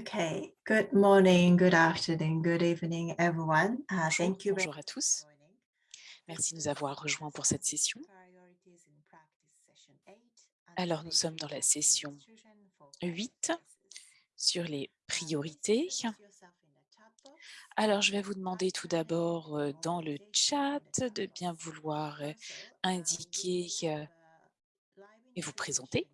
Okay, good morning, good afternoon, good evening, everyone. Uh, thank you. Bonjour à tous. Merci de nous avoir rejoints pour cette session. Alors, nous sommes dans la session 8 sur les priorités. Alors, je vais vous demander tout d'abord euh, dans le chat de bien vouloir euh, indiquer euh, et vous présenter.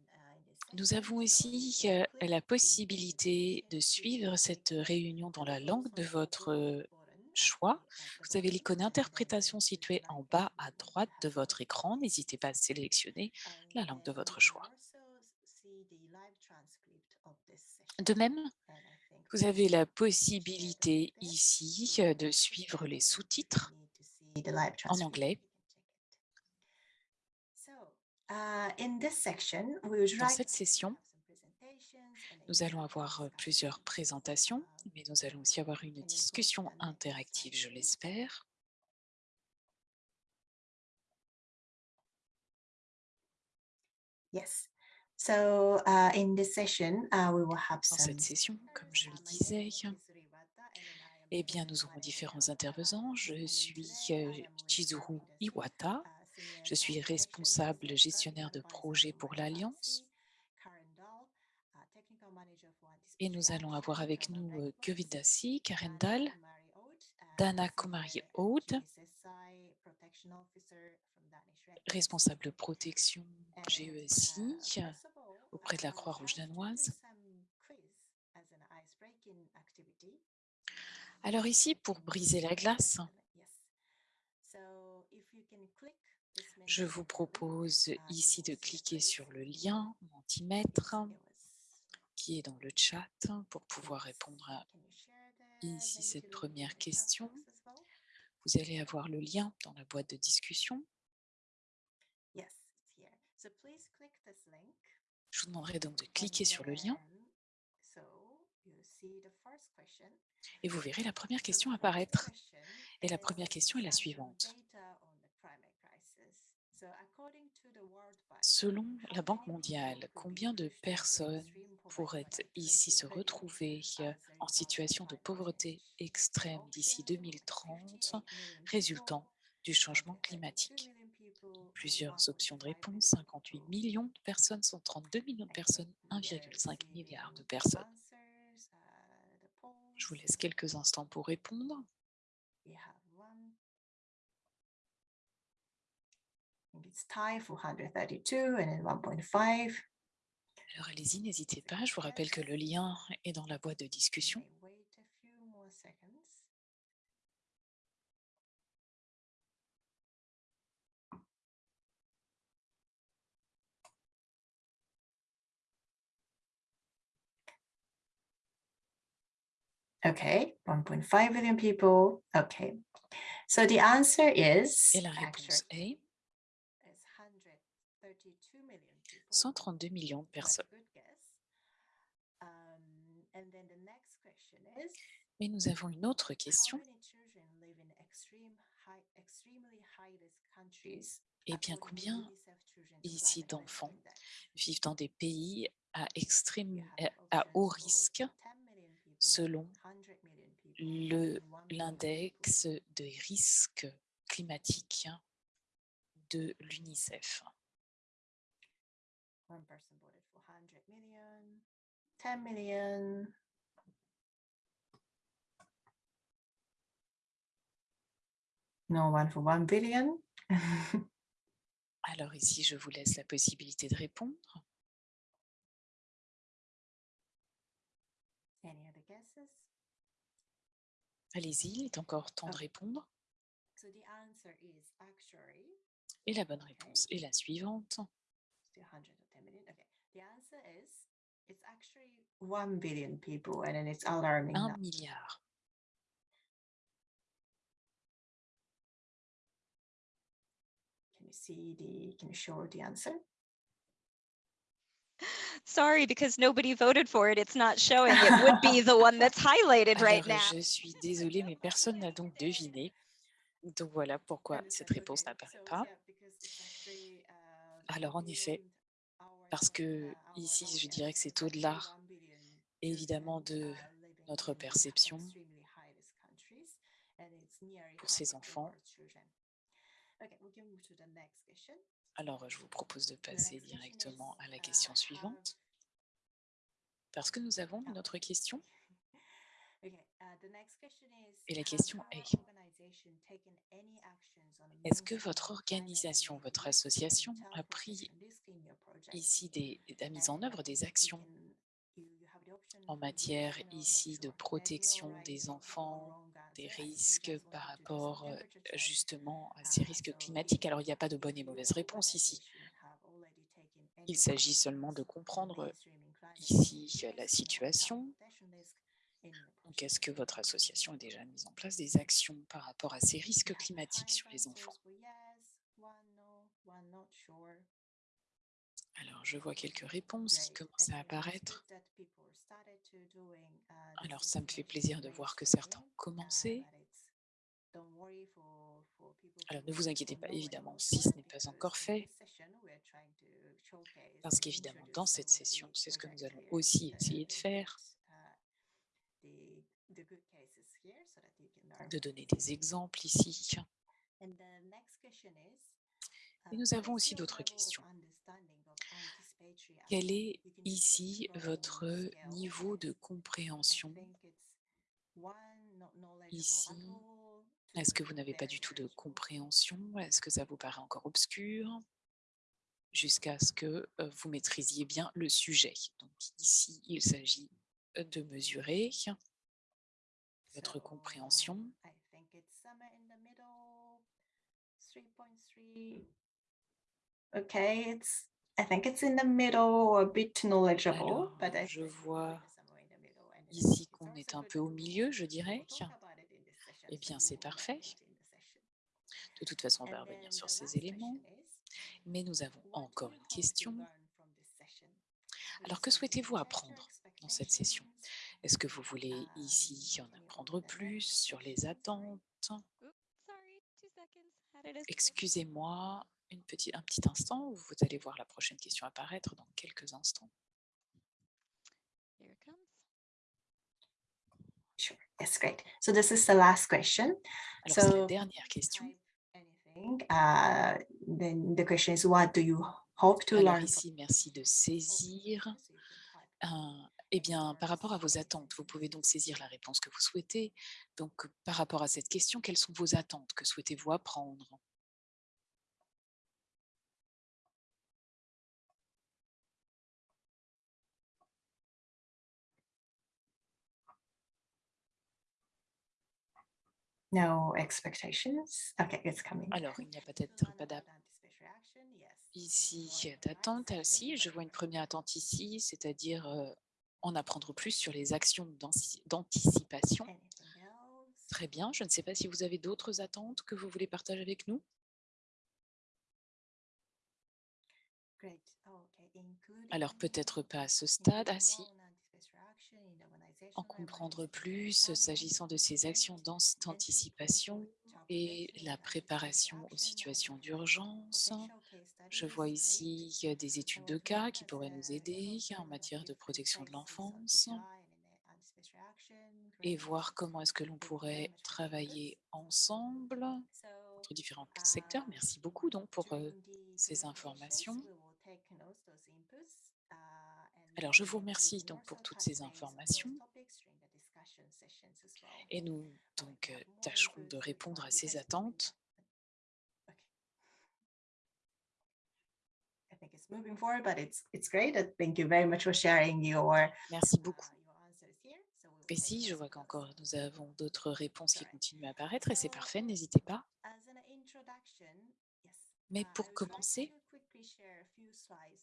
Nous avons ici la possibilité de suivre cette réunion dans la langue de votre choix. Vous avez l'icône interprétation située en bas à droite de votre écran. N'hésitez pas à sélectionner la langue de votre choix. De même, vous avez la possibilité ici de suivre les sous-titres en anglais Dans cette session, nous allons avoir euh, plusieurs présentations, mais nous allons aussi avoir une discussion interactive, je l'espère. Yes. So, uh, in this session, uh, we will have Dans cette session, comme je le disais, eh bien, nous aurons différents intervenants. Je suis euh, Chizuru Iwata, je suis responsable gestionnaire de projet pour l'Alliance. Et nous allons avoir avec nous euh, Govindasi, Karen Dahl, Dana Kumari Aude, responsable protection GESI auprès de la Croix-Rouge danoise. Alors ici, pour briser la glace, je vous propose ici de cliquer sur le lien Mentimètre qui est dans le chat pour pouvoir répondre à ici cette première question. Vous allez avoir le lien dans la boîte de discussion. Je vous demanderai donc de cliquer sur le lien. Et vous verrez la première question apparaître. Et la première question est la suivante. Selon la Banque mondiale, combien de personnes pourraient ici se retrouver euh, en situation de pauvreté extrême d'ici 2030 résultant du changement climatique Plusieurs options de réponse, 58 millions de personnes, 132 millions de personnes, 1,5 milliard de personnes. Je vous laisse quelques instants pour répondre. It's time for 132 and then 1.5. Alors allez-y, n'hésitez pas. Je vous rappelle que le lien est dans la boîte de discussion. Okay, 1.5 billion people. Okay, so the answer is. Et la réponse est 132 millions de personnes. Mais nous avons une autre question. Eh bien, combien ici d'enfants vivent dans des pays à, extrême, à haut risque selon l'index des risques climatiques de l'UNICEF One person voted for 100 million, 10 million. No one for 1 billion. Alors ici, je vous laisse la possibilité de répondre. Any other guesses? Allez-y, il est encore temps de répondre. So the answer is actually Et la bonne réponse est la suivante. 110 million. Okay. The answer is it's actually 1 billion people and then it's alarming. Un milliard. Can you see the, can you show the answer? Sorry, because nobody voted for it. It's not showing. It would be the one that's highlighted right now. je suis désolée, mais personne n'a donc deviné. Donc voilà pourquoi cette réponse n'apparaît pas. Alors en effet, parce que ici, je dirais que c'est au-delà évidemment de notre perception pour ces enfants. Alors, je vous propose de passer directement à la question suivante. Parce que nous avons une autre question. Et la question est, est-ce que votre organisation, votre association a pris ici des, a mis en œuvre des actions en matière ici de protection des enfants, des risques par rapport euh, justement à ces risques climatiques Alors, il n'y a pas de bonne et mauvaise réponse ici. Il s'agit seulement de comprendre ici la situation. Donc, est-ce que votre association a déjà mis en place des actions par rapport à ces risques climatiques sur les enfants? Alors, je vois quelques réponses qui commencent à apparaître. Alors, ça me fait plaisir de voir que certains ont commencé. Alors, ne vous inquiétez pas, évidemment, si ce n'est pas encore fait, parce qu'évidemment, dans cette session, c'est ce que nous allons aussi essayer de faire, de donner des exemples ici. Et nous avons aussi d'autres questions. Quel est ici votre niveau de compréhension? Ici, est-ce que vous n'avez pas du tout de compréhension? Est-ce que ça vous paraît encore obscur? Jusqu'à ce que vous maîtrisiez bien le sujet. Donc ici, il s'agit de mesurer votre compréhension. Okay, it's I think it's in the middle, a bit knowledgeable, Alors, but I je vois ici qu'on est un peu au milieu, je dirais. Eh bien, c'est parfait. De toute façon, on va revenir sur ces éléments. Mais nous avons encore une question. Alors, que souhaitez-vous apprendre? Dans cette session. Est-ce que vous voulez ici en apprendre plus sur les attentes? Oops, sorry, two seconds. Had it as- Excusez-moi une petite, un petit instant, vous allez voir la prochaine question apparaître dans quelques instants. Here it comes. Sure, yes, great. So this is the last question. Alors, c'est la So dernière question. anything, uh, then the question is, what do you hope to Alors learn? ici, merci de saisir. So un- eh bien, par rapport à vos attentes, vous pouvez donc saisir la réponse que vous souhaitez. Donc, par rapport à cette question, quelles sont vos attentes? Que souhaitez-vous apprendre? No expectations? Okay, it's coming. Alors, il n'y a peut-être pas d'attente ici d'attente. Ah, si, je vois une première attente ici, c'est-à-dire euh, en apprendre plus sur les actions d'anticipation. Très bien, je ne sais pas si vous avez d'autres attentes que vous voulez partager avec nous. Alors, peut-être pas à ce stade. Ah si, en comprendre plus s'agissant de ces actions d'anticipation et la préparation aux situations d'urgence. Je vois ici des études de cas qui pourraient nous aider en matière de protection de l'enfance et voir comment est-ce que l'on pourrait travailler ensemble entre différents secteurs. Merci beaucoup donc pour euh, ces informations. Alors, je vous remercie donc pour toutes ces informations topics during the discussion sessions as well. Et nous donc euh, tâcherons de répondre à ces attentes. Okay. I think it's moving forward, but it's it's great. Uh, Thank you very much for sharing your Merci uh, beaucoup. will Et si, je vois qu'encore nous avons d'autres réponses qui continuent à apparaître et c'est parfait, n'hésitez pas. Mais uh, pour commencer,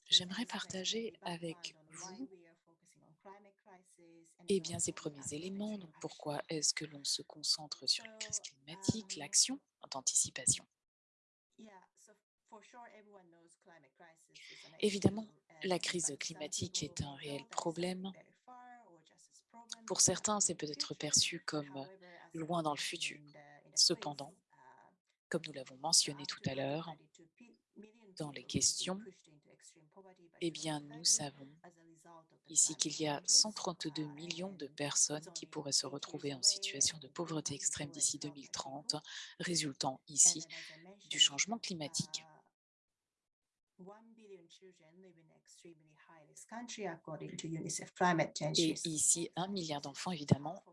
j'aimerais partager avec vous we are focusing on climate crisis and eh bien, ces premiers éléments. Donc, pourquoi est-ce que l'on se concentre sur la crise climatique, l'action d'anticipation Évidemment, la crise climatique est un réel problème. Pour certains, c'est peut-être perçu comme loin dans le futur. Cependant, comme nous l'avons mentionné tout to à l'heure, 132 pe- million dans les questions, eh bien, nous 2030 savons ici qu'il y a 132 millions de personnes qui pourraient se retrouver en situation de pauvreté extrême d'ici 2030, résultant ici du changement climatique. Et ici, un milliard d'enfants, évidemment,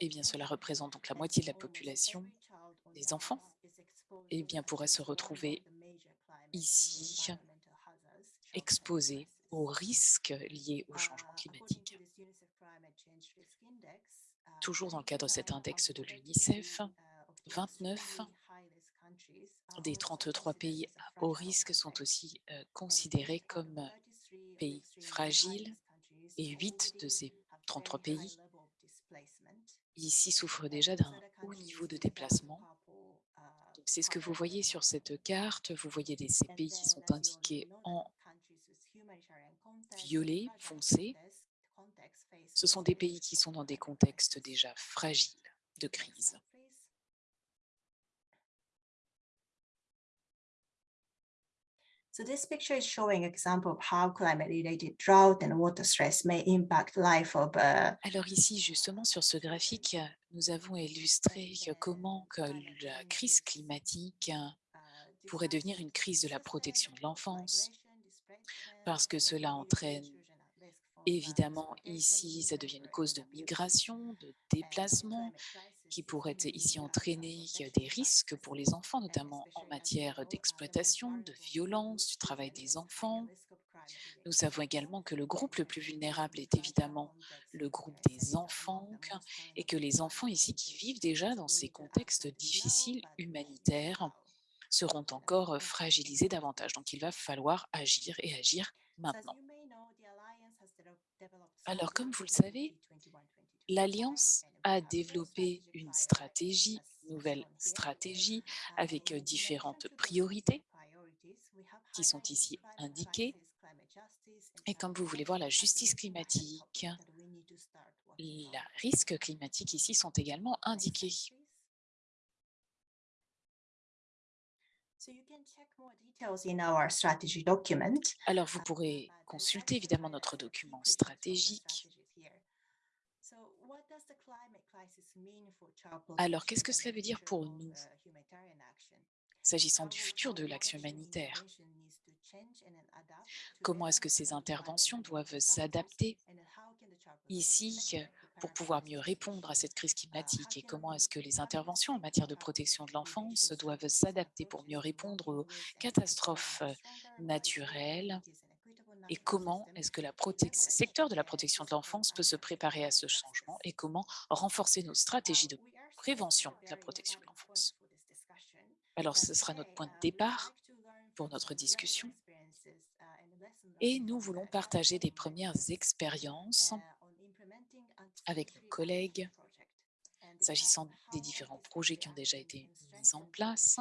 et bien cela représente donc la moitié de la population des enfants, et bien pourraient se retrouver ici exposés aux risques liés au changement climatique. Toujours dans le cadre de cet index de l'UNICEF, 29 des 33 pays à haut risque sont aussi euh, considérés comme pays fragiles et 8 de ces 33 pays ici souffrent déjà d'un haut niveau de déplacement. C'est ce que vous voyez sur cette carte. Vous voyez des, ces pays qui sont indiqués en violet foncé. Ce sont des pays qui sont dans des contextes déjà fragiles de crise. So this picture is showing example of how climate-related drought and water stress may impact life of. Uh, Alors ici, justement, sur ce graphique, nous avons illustré comment que la crise climatique pourrait devenir une crise de la protection de l'enfance, parce que cela entraîne évidemment ici, ça devient une cause de migration, de déplacement, qui pourrait ici entraîner des risques pour les enfants, notamment en matière d'exploitation, de violence, du travail des enfants. Nous savons également que le groupe le plus vulnérable est évidemment le groupe des enfants et que les enfants ici qui vivent déjà dans ces contextes difficiles humanitaires seront encore fragilisés davantage. Donc, il va falloir agir et agir maintenant. Alors, comme vous le savez, l'Alliance a développé une stratégie, une nouvelle stratégie avec différentes priorités qui sont ici indiquées. Et comme vous voulez voir, la justice climatique, les risques climatiques ici sont également indiqués. Alors, vous pourrez consulter évidemment notre document stratégique. alors, qu'est-ce que cela veut dire pour nous? S'agissant du futur de l'action humanitaire, comment est-ce que ces interventions doivent s'adapter ici pour pouvoir mieux répondre à cette crise climatique et comment est-ce que les interventions en matière de protection de l'enfance doivent s'adapter pour mieux répondre aux catastrophes naturelles et comment est-ce que le secteur de la protection de l'enfance peut se préparer à ce changement et comment renforcer nos stratégies de prévention de la protection de l'enfance. Alors, ce sera notre point de départ pour notre discussion et nous voulons partager des premières expériences avec nos collègues s'agissant des différents projets qui ont déjà été mis en place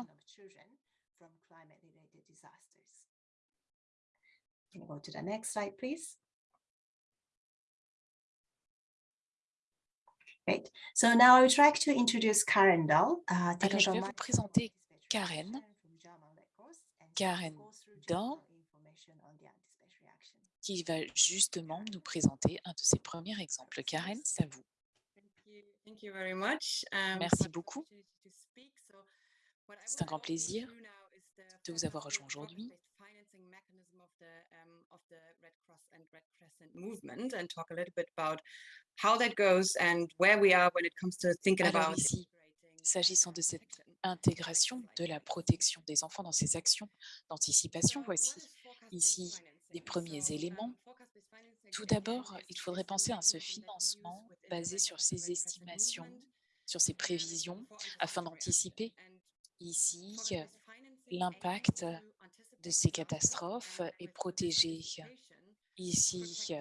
Can you go to the next slide, please? Great. So now I would like to introduce Karen Dahl. Uh, Alors, je vais vous présenter Karen. Karen Dahl, qui va justement nous présenter un de ses premiers exemples. Karen, c'est à vous. Um, Merci beaucoup. C'est un grand plaisir de vous avoir rejoint aujourd'hui. of the Red Cross and Red Crescent movement and talk a little bit about how that goes and where we are when it comes to thinking Alors about ici, s'agissant de cette intégration de la protection des enfants dans ces actions d'anticipation, voici ici les premiers éléments. Tout d'abord, il faudrait penser à ce financement basé sur ces estimations, sur ces prévisions, afin d'anticiper ici l'impact de ces catastrophes et protéger ici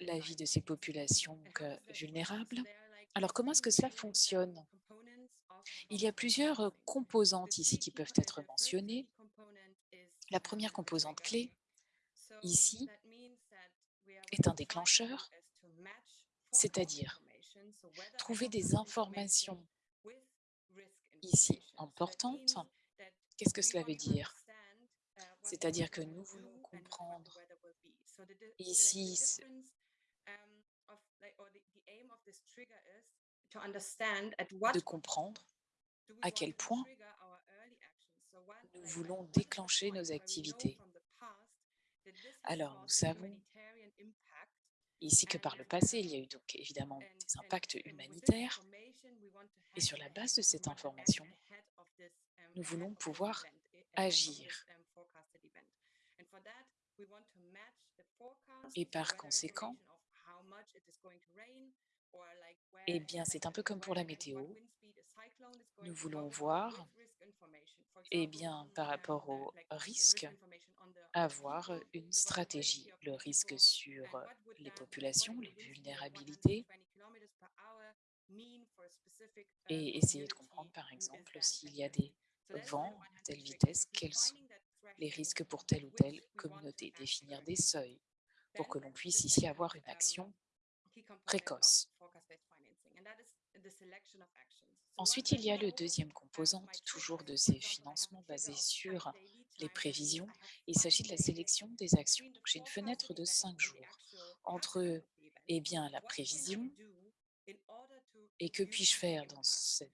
la vie de ces populations vulnérables. Alors, comment est-ce que cela fonctionne? Il y a plusieurs composantes ici qui peuvent être mentionnées. La première composante clé, ici, est un déclencheur, c'est-à-dire trouver des informations ici importantes. Qu'est-ce que cela veut dire? c'est-à-dire que nous voulons comprendre Ici, um, de comprendre à quel point nous voulons déclencher nos activités. from the past that this has Alors, nous savons ici que par le passé, il y a eu donc évidemment des impacts humanitaires et sur la base de cette information, um, nous voulons pouvoir ahead of agir. um, Et par conséquent, eh bien, c'est un peu comme pour la météo. Nous voulons voir, with risk information. For eh bien, par um, rapport the- au risque, avoir une stratégie, le risque sur les populations, les vulnérabilités, 120 kilometers per hour mean for a specific, uh, et essayer de comprendre, par exemple, s'il y a des vents à telle vitesse, quels sont les risques pour telle ou telle communauté, définir des seuils pour que l'on puisse ici avoir une um, action of précoce. forecast-based financing, and that is the selection of actions. So what Ensuite, il y a le deuxième composante, toujours de ces financements basés sur les prévisions. Il s'agit de la sélection des actions. j'ai une forecasted fenêtre de cinq jours entre eh bien, la prévision et que puis-je faire dans cette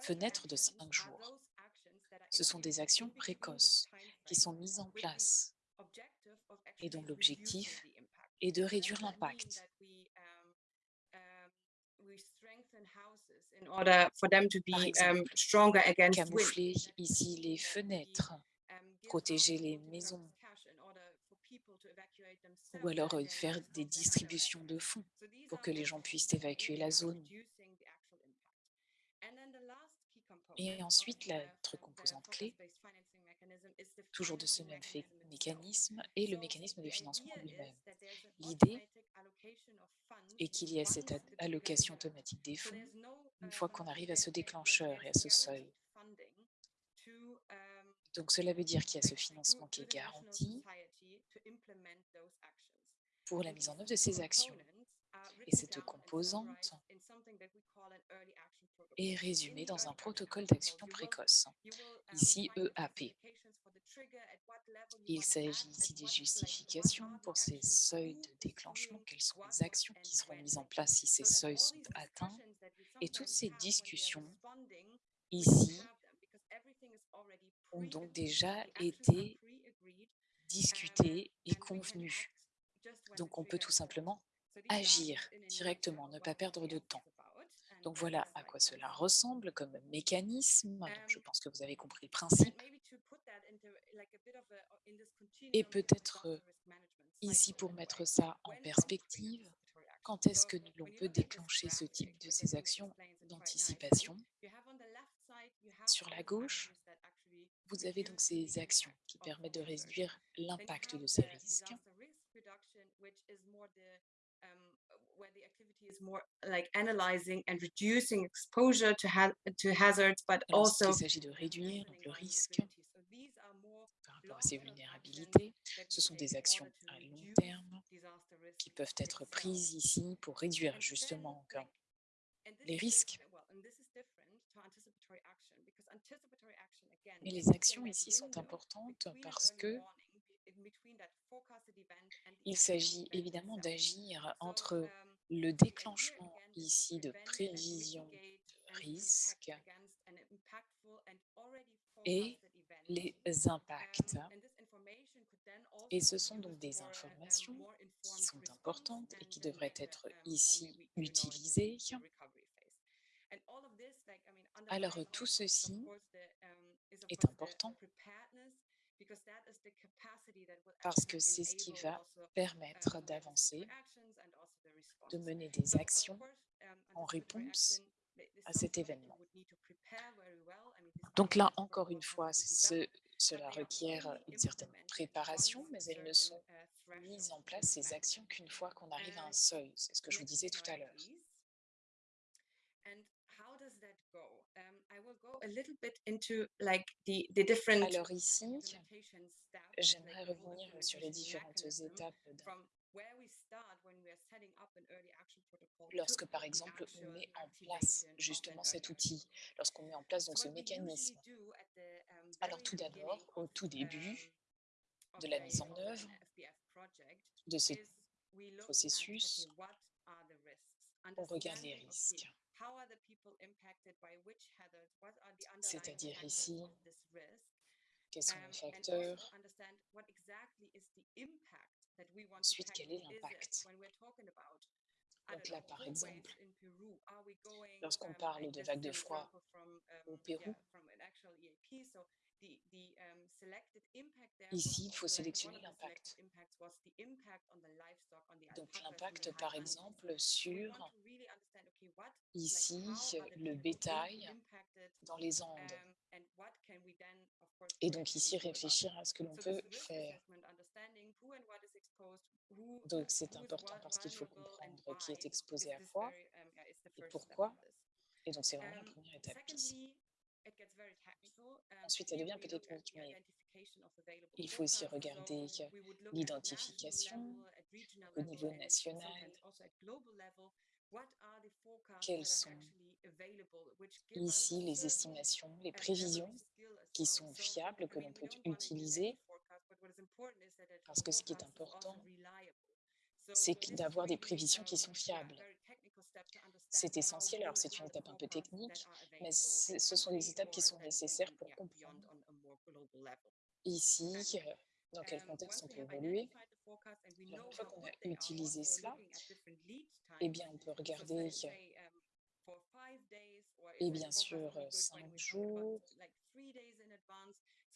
fenêtre de cinq jours. Ce sont des actions précoces qui sont mises en place et dont l'objectif est de réduire l'impact. that we, um, um, we strengthen houses in order for them to Par exemple, camoufler ici les fenêtres, um, protéger les maisons ou alors euh, faire des distributions de fonds pour que les gens puissent évacuer la zone. Et ensuite, the, l'autre composante clé, toujours de ce même mécanisme, et le mécanisme de financement lui-même. L'idée est qu'il y a cette allocation automatique des fonds une fois qu'on arrive à ce déclencheur et à ce seuil. Donc cela veut dire qu'il y a ce financement qui est garanti pour la mise en œuvre de ces actions. Et cette composante est résumée dans un protocole protocol, d'action précoce. Ici, EAP. Il s'agit ici des justifications pour ces seuils de déclenchement, quelles sont les actions qui seront mises en place si ces seuils sont atteints. Et toutes ces discussions ici ont donc déjà été discutées et we can convenues. Donc on peut tout simplement agir directement, ne pas perdre de temps. Donc voilà à quoi cela ressemble comme mécanisme. Donc je Um, pense que vous avez compris le principe. Et continuum of peut-être euh, ici pour mettre ça en perspective, quand est-ce que l'on peut déclencher ce type de ces actions d'anticipation Sur la gauche, vous avez donc ces actions qui permettent de réduire l'impact de ces risques. um, Et lorsqu'il also s'agit de réduire donc, le risque vulnerability. So these are more par rapport à ces vulnérabilités, ce sont des actions à long terme qui peuvent être prises ici pour réduire justement les is risques. Mais is les actions ici sont importantes parce que il s'agit évidemment d'agir entre le déclenchement ici de prévision de risque et. Les impacts. Et ce sont donc des informations qui sont importantes et qui devraient être ici utilisées. Alors tout ceci est important parce que c'est ce qui va permettre d'avancer, de mener des actions en réponse à cet événement. would need to prepare very well. I mean, these Donc là, encore une fois, cela requiert only une certaine préparation, mais elles ne sont mises en place, ces actions, qu'une fois qu'on arrive à un seuil. C'est ce que je vous disais tout à l'heure. Alors ici, j'aimerais revenir sur les différentes étapes lorsque, par exemple, on met en place justement cet outil, lorsqu'on met en place donc ce mécanisme. Alors tout d'abord, au tout début de la mise en œuvre de ce processus, on regarde les risques. C'est-à-dire ici, quels sont les facteurs, Ensuite, quel est l'impact? Donc là, par exemple, lorsqu'on um, parle de vagues de froid au Pérou, ici, il faut sélectionner l'impact. Donc l'impact, par exemple, sur ici le bétail dans les Andes. um, Et donc ici, réfléchir à ce que l'on peut faire. Donc c'est important parce qu'il faut comprendre qui est exposé à quoi um, et pourquoi. Et donc c'est vraiment la Um, première étape ici. Um, Ensuite, ça here devient peut-être technique, the mais il faut aussi regarder l'identification au niveau national, quelles sont ici les estimations, les prévisions qui sont So, fiables, que l'on peut utiliser, forecast, but what is important is that that parce que ce qui est important, c'est d'avoir des prévisions qui sont fiables. C'est essentiel, alors c'est une étape un peu technique, mais ce sont des étapes qui sont nécessaires pour comprendre ici euh, dans quel contexte on peut évoluer. une fois qu'on a utilisé cela, eh bien on peut regarder et is bien sûr euh, cinq jours,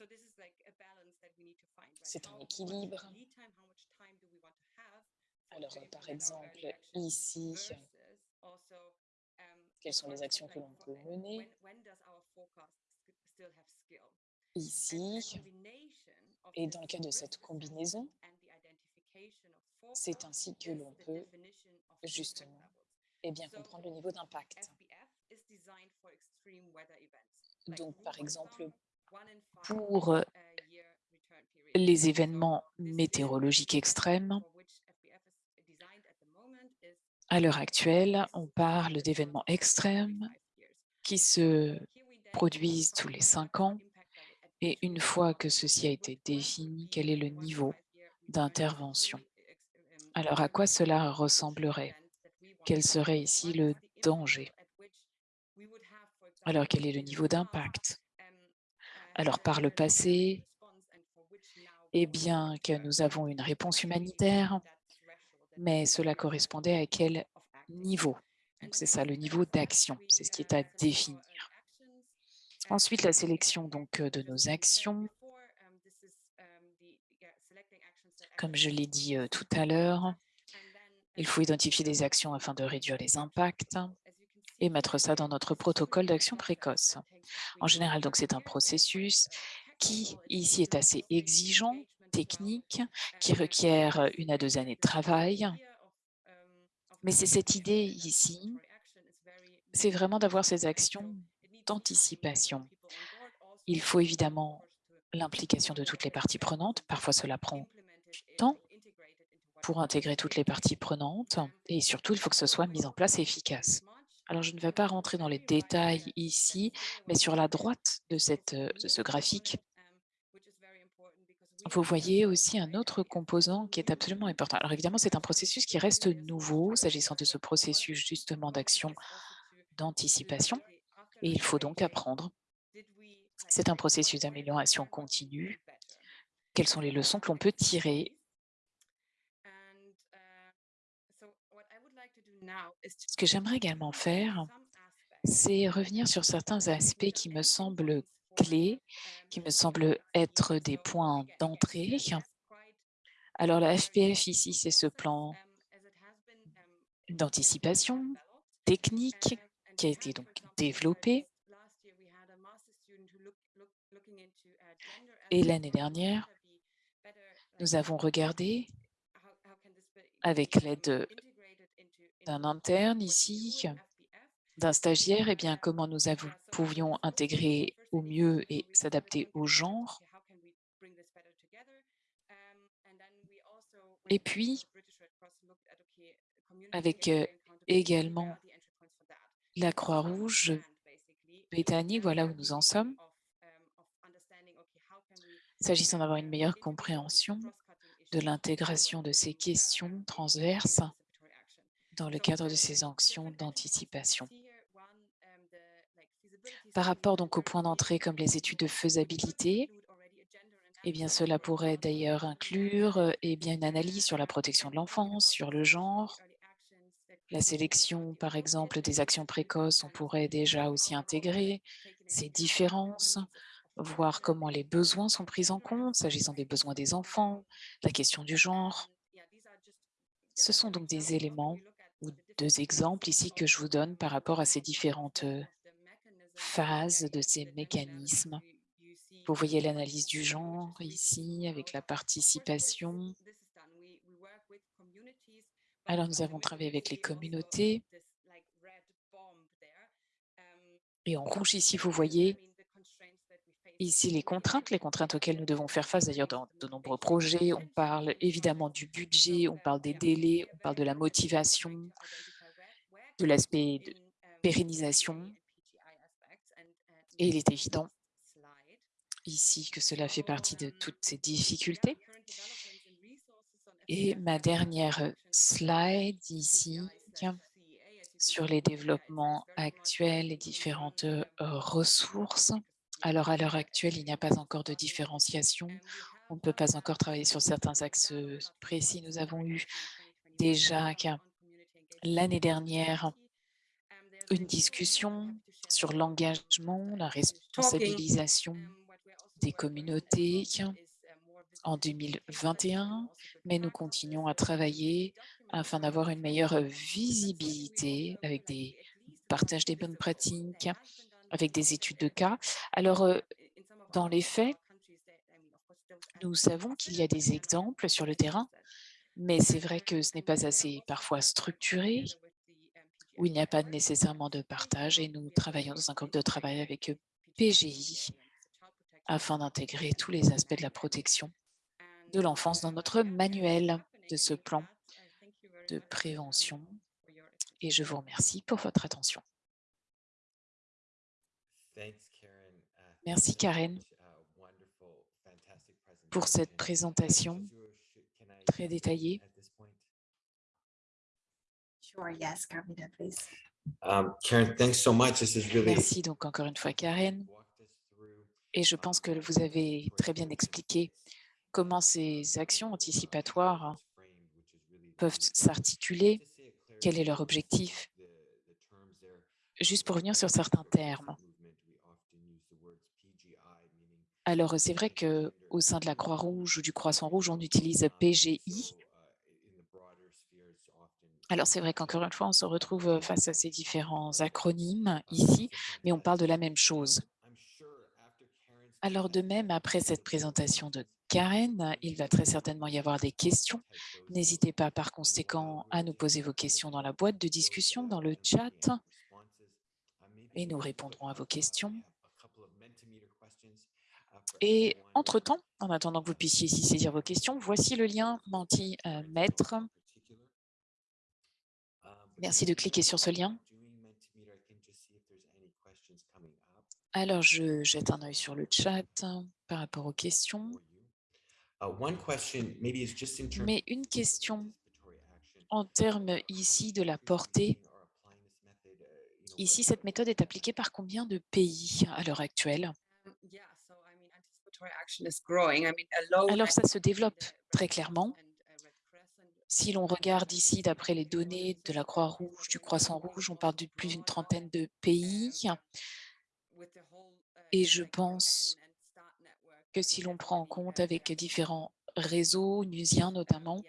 like three days in advance? So this is like a balance that we need to find, right? c'est un équilibre. Alors par exemple ici, um, quelles sont les actions que l'on peut uh, mener. when when does our forecast sk- still have skill? And a Ici, et dans le cadre de cette combinaison, c'est ainsi que l'on peut justement eh bien, comprendre le niveau d'impact. Donc par exemple, pour euh, uh, les événements météorologiques extrêmes, à l'heure um, actuelle, on parle d'événements extrêmes qui se produisent tous les cinq ans. Et une fois que ceci a été défini, quel est le niveau d'intervention? ex- um, Alors à quoi cela ressemblerait? Quel serait ici le danger? Alors quel est le niveau d'impact? um, Alors par le passé, eh bien que nous avons une réponse humanitaire, mais cela correspondait à quel niveau? Donc c'est ça, le niveau d'action, c'est ce qui est à définir. Ensuite, la sélection donc euh, de nos actions. Comme je l'ai dit euh, tout à l'heure, il faut identifier des actions afin de réduire les impacts et mettre ça dans notre protocole d'action précoce. En général, donc c'est un processus qui ici est assez exigeant, technique, qui requiert une à deux années de travail. Mais c'est cette idée ici, c'est vraiment d'avoir ces actions d'anticipation. Il faut évidemment l'implication de toutes les parties prenantes. Parfois, cela prend du temps pour intégrer toutes les parties prenantes et surtout, il faut que ce so soit mis en place et efficace. Alors, je ne vais pas rentrer dans les détails ici, mais sur la droite de, euh, ce graphique, vous voyez aussi un autre composant qui est absolument important. Alors évidemment, c'est un process. processus qui reste nouveau s'agissant de ce processus justement d'action d'anticipation et il faut donc apprendre. C'est un processus d'amélioration continue. Quelles sont les leçons que l'on peut tirer please. And, uh, so what I would like to do now is to Ce que j'aimerais également faire, c'est revenir sur certains aspects qui me semblent clés, qui me semblent être des points d'entrée. Alors la FPF ici, c'est ce plan d'anticipation technique qui a été donc développé. Et l'année dernière, nous avons regardé avec l'aide d'un interne ici, d'un stagiaire, et bien comment nous pouvions intégrer au mieux et s'adapter au genre. Et puis, avec euh, également la Croix-Rouge britannique, voilà où nous en sommes. S'agissant d'avoir une meilleure compréhension de l'intégration de ces questions transverses dans le cadre de ces actions d'anticipation. Par rapport donc aux points d'entrée comme les études de faisabilité, eh bien, cela pourrait d'ailleurs inclure eh bien, une analyse sur la protection de l'enfance, sur le genre, la sélection, par exemple, des actions précoces, on pourrait déjà aussi intégrer ces différences, voir comment les besoins sont pris en compte, s'agissant des besoins des enfants, la question du genre. Ce sont donc des éléments deux exemples ici que je vous donne par rapport à ces différentes phases de ces mécanismes. Vous voyez l'analyse du genre ici avec la participation. Alors, nous avons travaillé avec les communautés. Et en rouge, ici, vous voyez ici les contraintes, les contraintes auxquelles nous devons faire face. D'ailleurs, dans de nombreux projets, on parle évidemment du budget, on parle des délais, on parle de la motivation, de l'aspect de pérennisation. Et il est évident ici que cela fait partie de toutes ces difficultés. Et ma dernière slide ici, sur les développements actuels et différentes ressources. Alors, à l'heure actuelle, il n'y a pas encore de différenciation. On ne peut pas encore travailler sur certains axes précis. Nous avons eu déjà l'année dernière une discussion sur l'engagement, la responsabilisation des communautés en 2021, mais nous continuons à travailler afin d'avoir une meilleure visibilité avec des partages des bonnes pratiques, avec des études de cas. Alors, dans les faits, nous savons qu'il y a des exemples sur le terrain, mais c'est vrai que ce n'est pas assez parfois structuré, où il n'y a pas nécessairement de partage et nous travaillons dans un groupe de travail avec PGI afin d'intégrer tous les aspects de la protection de l'enfance dans notre manuel de ce plan de prévention. Et je vous remercie pour votre attention. Merci Karen pour cette présentation très détaillée. Merci donc encore une fois Karen. Et je pense que vous avez très bien expliqué comment ces actions anticipatoires peuvent s'articuler, quel est leur objectif. Juste pour revenir sur certains termes. Alors, c'est vrai qu'au sein de la Croix-Rouge ou du Croissant-Rouge, on utilise PGI. Alors, c'est vrai qu'encore une fois, on se retrouve face à ces différents acronymes ici, mais on parle de la même chose. Alors, de même, après cette présentation de Karen, il va très certainement y avoir des questions. N'hésitez pas par conséquent à nous poser vos questions dans la boîte de discussion, dans le chat, et nous répondrons à vos questions. Et entre-temps, en attendant que vous puissiez ici saisir vos questions, voici le lien Menti-Maître. Merci de cliquer sur ce lien. Alors, je jette un œil sur le chat par rapport aux questions. Mais une question en termes ici de la portée. Ici, cette méthode est appliquée par combien de pays à l'heure actuelle? Alors, ça se développe très clairement. Si l'on regarde ici, d'après les données de la Croix-Rouge, du Croissant-Rouge, on parle de plus d'une trentaine de pays. Et je pense que si l'on prend en compte avec différents réseaux, nusiens notamment,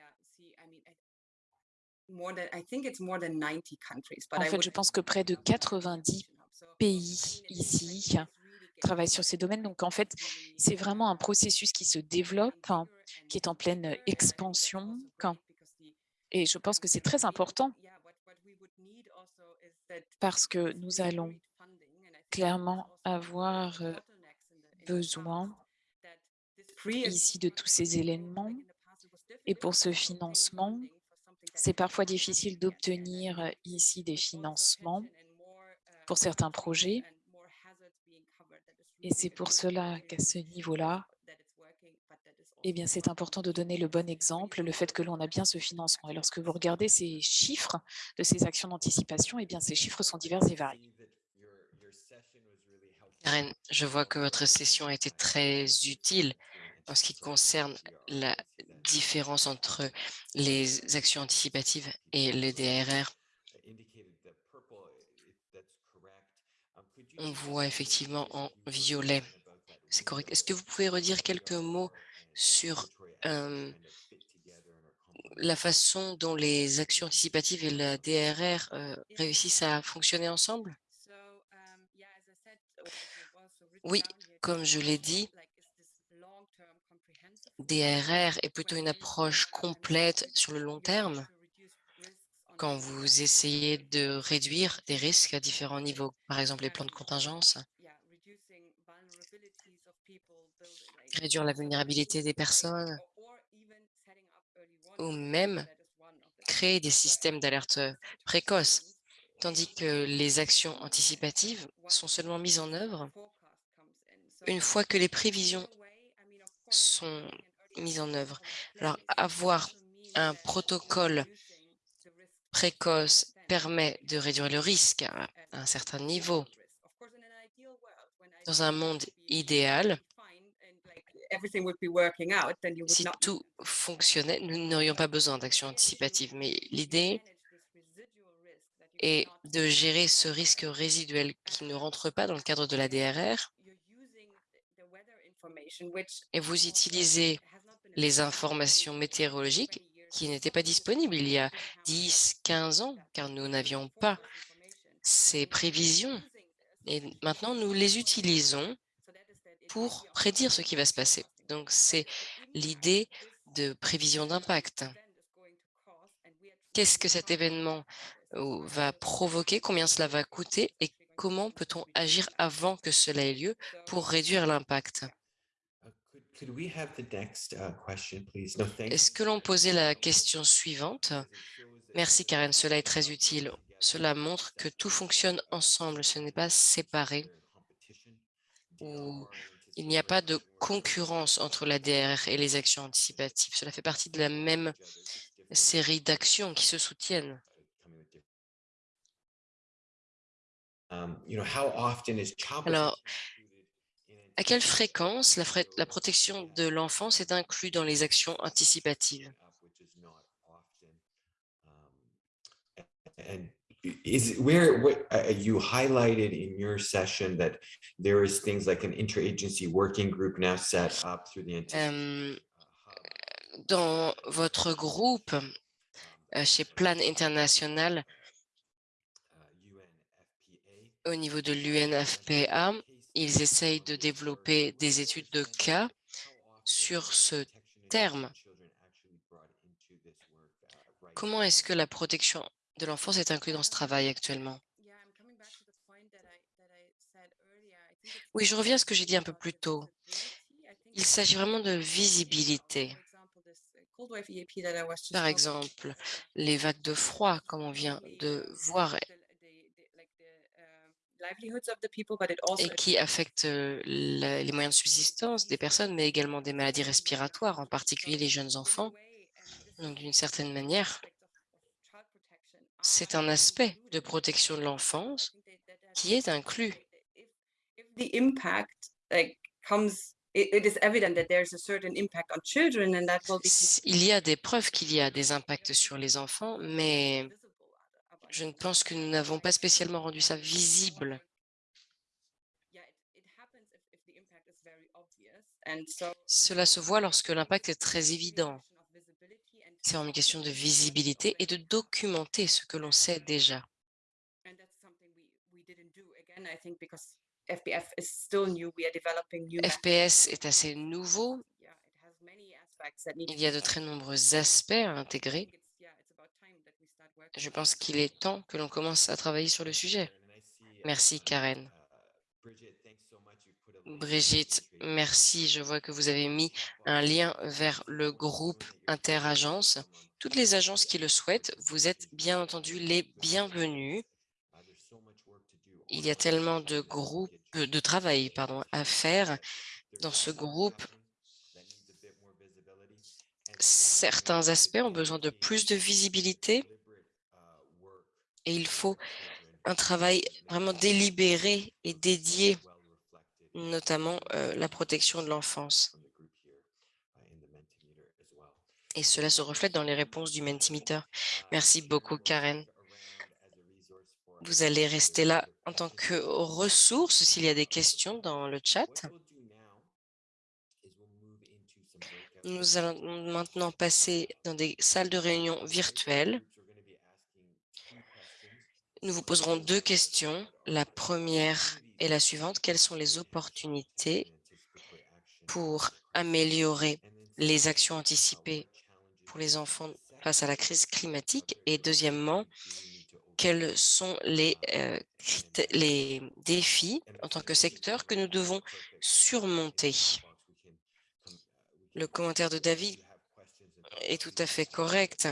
en fait, je pense que près de 90 pays ici travaille sur ces domaines. Donc, en fait, c'est vraiment un processus qui se développe, hein, qui est en pleine expansion. Et je pense que c'est très important parce que nous allons clairement avoir besoin ici de tous ces éléments. Et pour ce financement, c'est parfois difficile d'obtenir ici des financements pour certains projets. Et c'est pour cela qu'à ce niveau-là, Eh bien, c'est important de donner le bon exemple, le fait que l'on a bien ce financement. Et lorsque vous regardez ces chiffres de ces actions d'anticipation, eh bien, ces chiffres sont divers et variés. Karen, je vois que votre session a été très utile en ce qui concerne la différence entre les actions anticipatives et les DRR. On voit effectivement en violet. C'est correct. Est-ce que vous pouvez redire quelques mots sur euh, la façon dont les actions anticipatives et la DRR euh, réussissent à fonctionner ensemble? Oui, comme je l'ai dit, DRR est plutôt une approche complète sur le long terme quand vous essayez de réduire des risques à différents niveaux, par exemple les plans de contingence, réduire la vulnérabilité des personnes? Ou même créer des systèmes d'alerte précoce, tandis que les actions anticipatives sont seulement mises en œuvre une fois que les prévisions sont mises en œuvre? Alors, avoir un protocole précoce permet de réduire le risque à un certain niveau. Dans un monde idéal, si tout fonctionnait, nous n'aurions pas besoin d'actions anticipatives. Mais l'idée est de gérer ce risque résiduel qui ne rentre pas dans le cadre de la DRR et vous utilisez les informations météorologiques qui n'étaient pas disponibles il y a 10, 15 ans, car nous n'avions pas ces prévisions. Et maintenant, nous les utilisons pour prédire ce qui va se passer. Donc, c'est l'idée de prévision d'impact. Qu'est-ce que cet événement euh, va provoquer, combien cela va coûter? Et comment peut-on agir avant que cela ait lieu pour réduire l'impact? Est-ce que l'on posait la question suivante? Merci Karen, cela est très utile. Cela montre que tout fonctionne ensemble, ce n'est pas séparé. il n'y a pas de concurrence entre la DRR et les actions anticipatives. Cela fait partie de la même série d'actions qui se soutiennent. Um, Alors, à quelle fréquence la, la protection de l'enfance est inclue dans les actions anticipatives? Is where what uh, you highlighted in your session that there is things like an interagency working group now set up through the um, dans votre groupe euh, chez Plan International au niveau de l'UNFPA ils essayent de développer des études de cas sur ce terme. Comment est-ce que la protection de l'enfance est inclue dans ce travail actuellement? Oui, je reviens à ce que j'ai dit un peu plus tôt. Il s'agit vraiment de visibilité. Par exemple, les vagues de froid, comme on vient de voir, et qui affectent les moyens de subsistance des personnes, mais également des maladies respiratoires, en particulier les jeunes enfants. Donc, d'une certaine manière, c'est un aspect de protection de l'enfance qui est inclus. Il y a des preuves qu'il y a des impacts sur les enfants, mais je ne pense que nous n'avons pas spécialement rendu ça visible. Cela se voit lorsque l'impact est très évident. C'est une question de visibilité et de documenter ce que l'on sait déjà. FPS est assez nouveau. Il y a de très nombreux aspects à intégrer. Je pense qu'il est temps que l'on commence à travailler sur le sujet. Merci, Karen. Brigitte, merci. Je vois que vous avez mis un lien vers le groupe Interagences. Toutes les agences qui le souhaitent, vous êtes bien entendu les bienvenus. Il y a tellement de groupes, de travail pardon, à faire dans ce groupe Certains aspects ont besoin de plus de visibilité et il faut un travail vraiment délibéré et dédié, notamment euh, la protection de l'enfance. Et cela se reflète dans les réponses du Mentimeter. Merci beaucoup, Karen. Vous allez rester là en tant que ressource s'il y a des questions dans le chat. Nous allons maintenant passer dans des salles de réunion virtuelles. Nous vous poserons deux questions. La première est la suivante. Quelles sont les opportunités pour améliorer les actions anticipées pour les enfants face à la crise climatique? Et deuxièmement, quels sont les, euh, les défis en tant que secteur que nous devons surmonter? Le commentaire de David est tout à fait correct.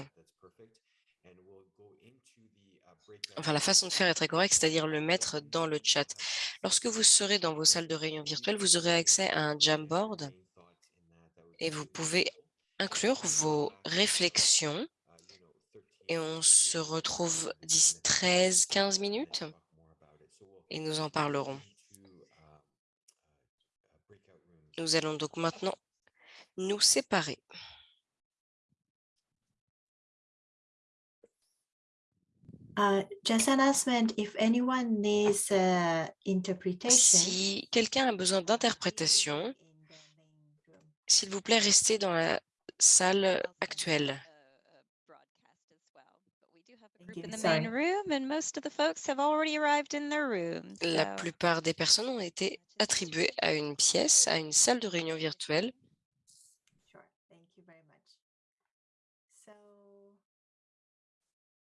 Enfin, la façon de faire est très correcte, c'est-à-dire le mettre dans le chat. Lorsque vous serez dans vos salles de réunion virtuelles, vous aurez accès à un Jamboard et vous pouvez inclure vos réflexions et on se retrouve d'ici 13-15 minutes et nous en parlerons. Nous allons donc maintenant nous séparer. Uh, just announcement, if anyone needs uh, interpretation, Si quelqu'un a besoin d'interprétation, s'il vous plaît, restez dans la salle actuelle. Group in the Sorry. main room and most of the folks have already arrived in their room. La plupart des personnes ont été attribuées à une pièce, à une salle de réunion virtuelle. Sure, thank you very much. So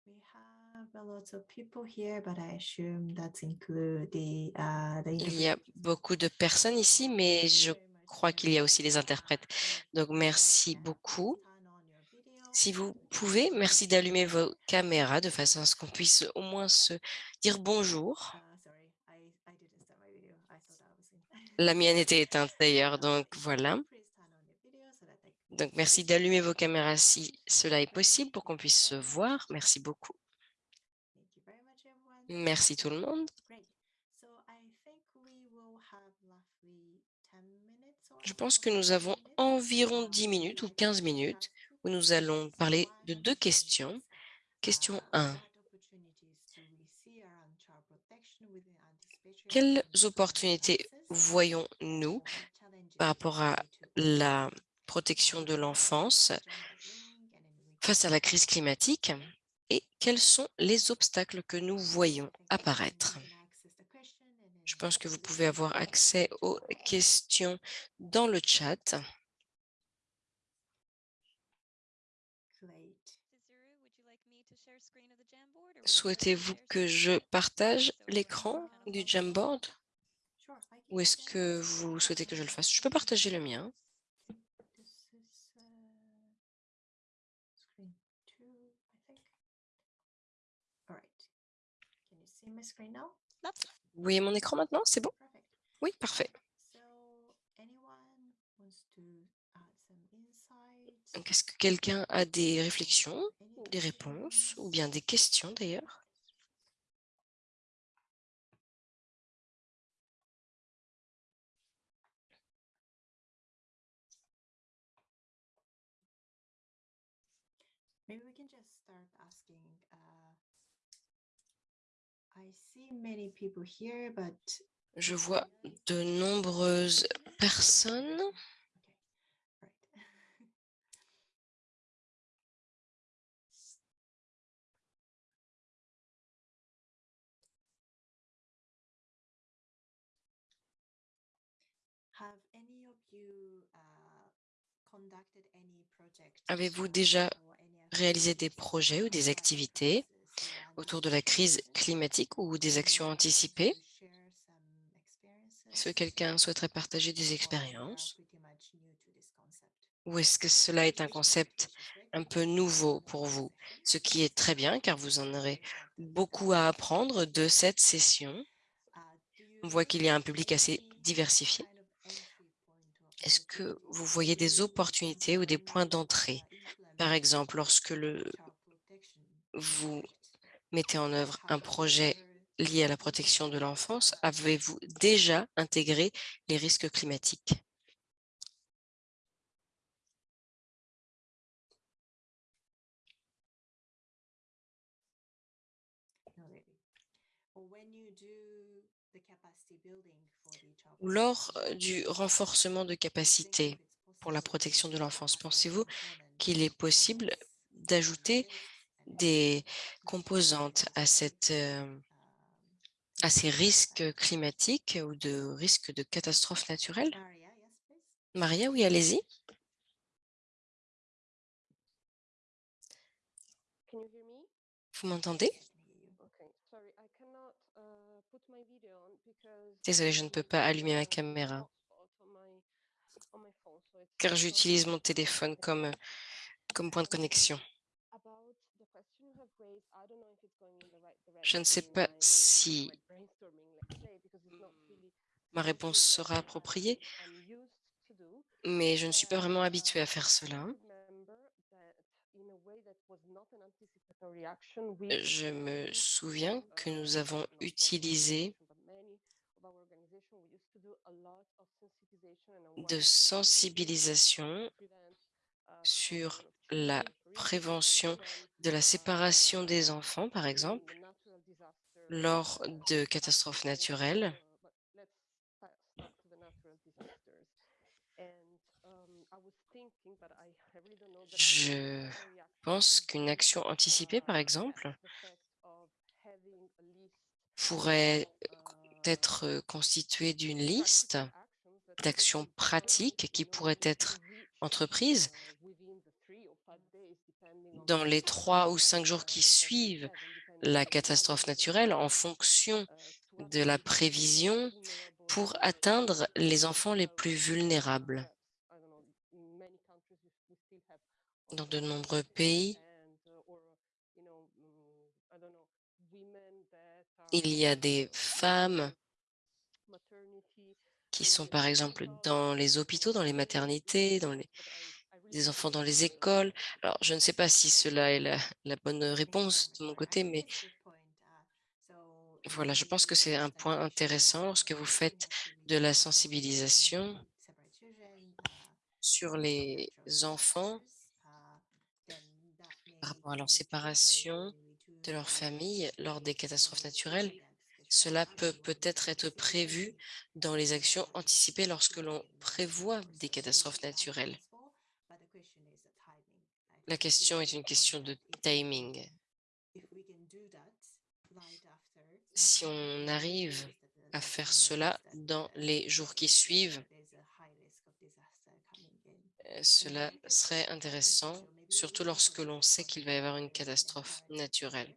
we have a lot of people here, but I assume that include the uh, the Il y a beaucoup de personnes ici, mais je crois qu'il y a aussi les interprètes. Donc, merci beaucoup. Si vous pouvez, merci d'allumer vos caméras de façon à ce qu'on puisse au moins se dire bonjour. La mienne était éteinte d'ailleurs, donc voilà. Donc, merci d'allumer vos caméras si cela est possible pour qu'on puisse se voir. Merci beaucoup. Thank you very much, everyone. Merci tout le monde. Great. So I think we will have roughly 10 minutes or Je pense que nous avons 15 minutes, environ uh, 10 minutes ou we 15 have minutes où nous allons parler de deux questions. Question uh, 1. what opportunities do we see around child protection within anticipatory Quelles opportunités voyons-nous par rapport à la protection de Uh, l'enfance face à la crise climatique? Et quels sont les obstacles que nous voyons apparaître? Je pense que vous pouvez avoir accès aux questions dans le chat. Souhaitez-vous que je partage l'écran du Jamboard? Ou est-ce que vous souhaitez que je le fasse? Je peux partager le mien. This is, uh, screen two, I think. All right. Voyez mon écran maintenant? C'est bon? Oui, parfait. Est-ce que quelqu'un a des réflexions, des réponses ou bien des questions d'ailleurs Maybe we can just start asking. Uh, I see many people here, but Je vois de nombreuses personnes. uh, Avez-vous déjà réalisé des projets ou des activités? Autour de la crise climatique ou des actions anticipées Est-ce que quelqu'un souhaiterait partager des expériences? Ou est-ce que cela est un concept un peu nouveau pour vous? Ce qui est très bien car vous en aurez beaucoup à apprendre de cette session. On voit qu'il y a un public assez diversifié. Est-ce que vous voyez des opportunités ou des points d'entrée? Par exemple, lorsque le, vous mettez en œuvre un projet lié à la protection de l'enfance, avez-vous déjà intégré les risques climatiques? Lors euh, du renforcement de capacité pour la protection de l'enfance, pensez-vous qu'il est possible d'ajouter des composantes à, cette, euh, à ces risques climatiques ou de risques de catastrophes naturelles? Maria, oui, allez-y. Vous m'entendez? Désolée, je ne peux pas allumer ma caméra. car j'utilise mon téléphone comme, comme point de connexion. Je ne sais pas si ma réponse sera appropriée, mais je ne suis pas vraiment habituée à faire cela. Je me souviens que nous avons utilisé de sensibilisation sur la prévention de la séparation des enfants, par exemple, lors de catastrophes naturelles. Je pense qu'une action anticipée, par exemple, pourrait être constituée d'une liste d'actions pratiques qui pourraient être entreprises dans les trois ou cinq jours qui suivent la catastrophe naturelle en fonction de la prévision pour atteindre les enfants les plus vulnérables. Dans de nombreux pays, il y a des femmes qui sont par exemple dans les hôpitaux, dans les maternités, dans les des enfants dans les écoles. Alors, je ne sais pas si cela est la, bonne réponse de mon côté, mais voilà, je pense que c'est un point intéressant lorsque vous faites de la sensibilisation sur les enfants par rapport à leur séparation de leur famille lors des catastrophes naturelles. Cela peut peut-être être prévu dans les actions anticipées lorsque l'on prévoit des catastrophes naturelles. La question est une question de timing. Si on arrive à faire cela dans les jours qui suivent, euh, cela serait intéressant, surtout lorsque l'on sait qu'il va y avoir une catastrophe naturelle.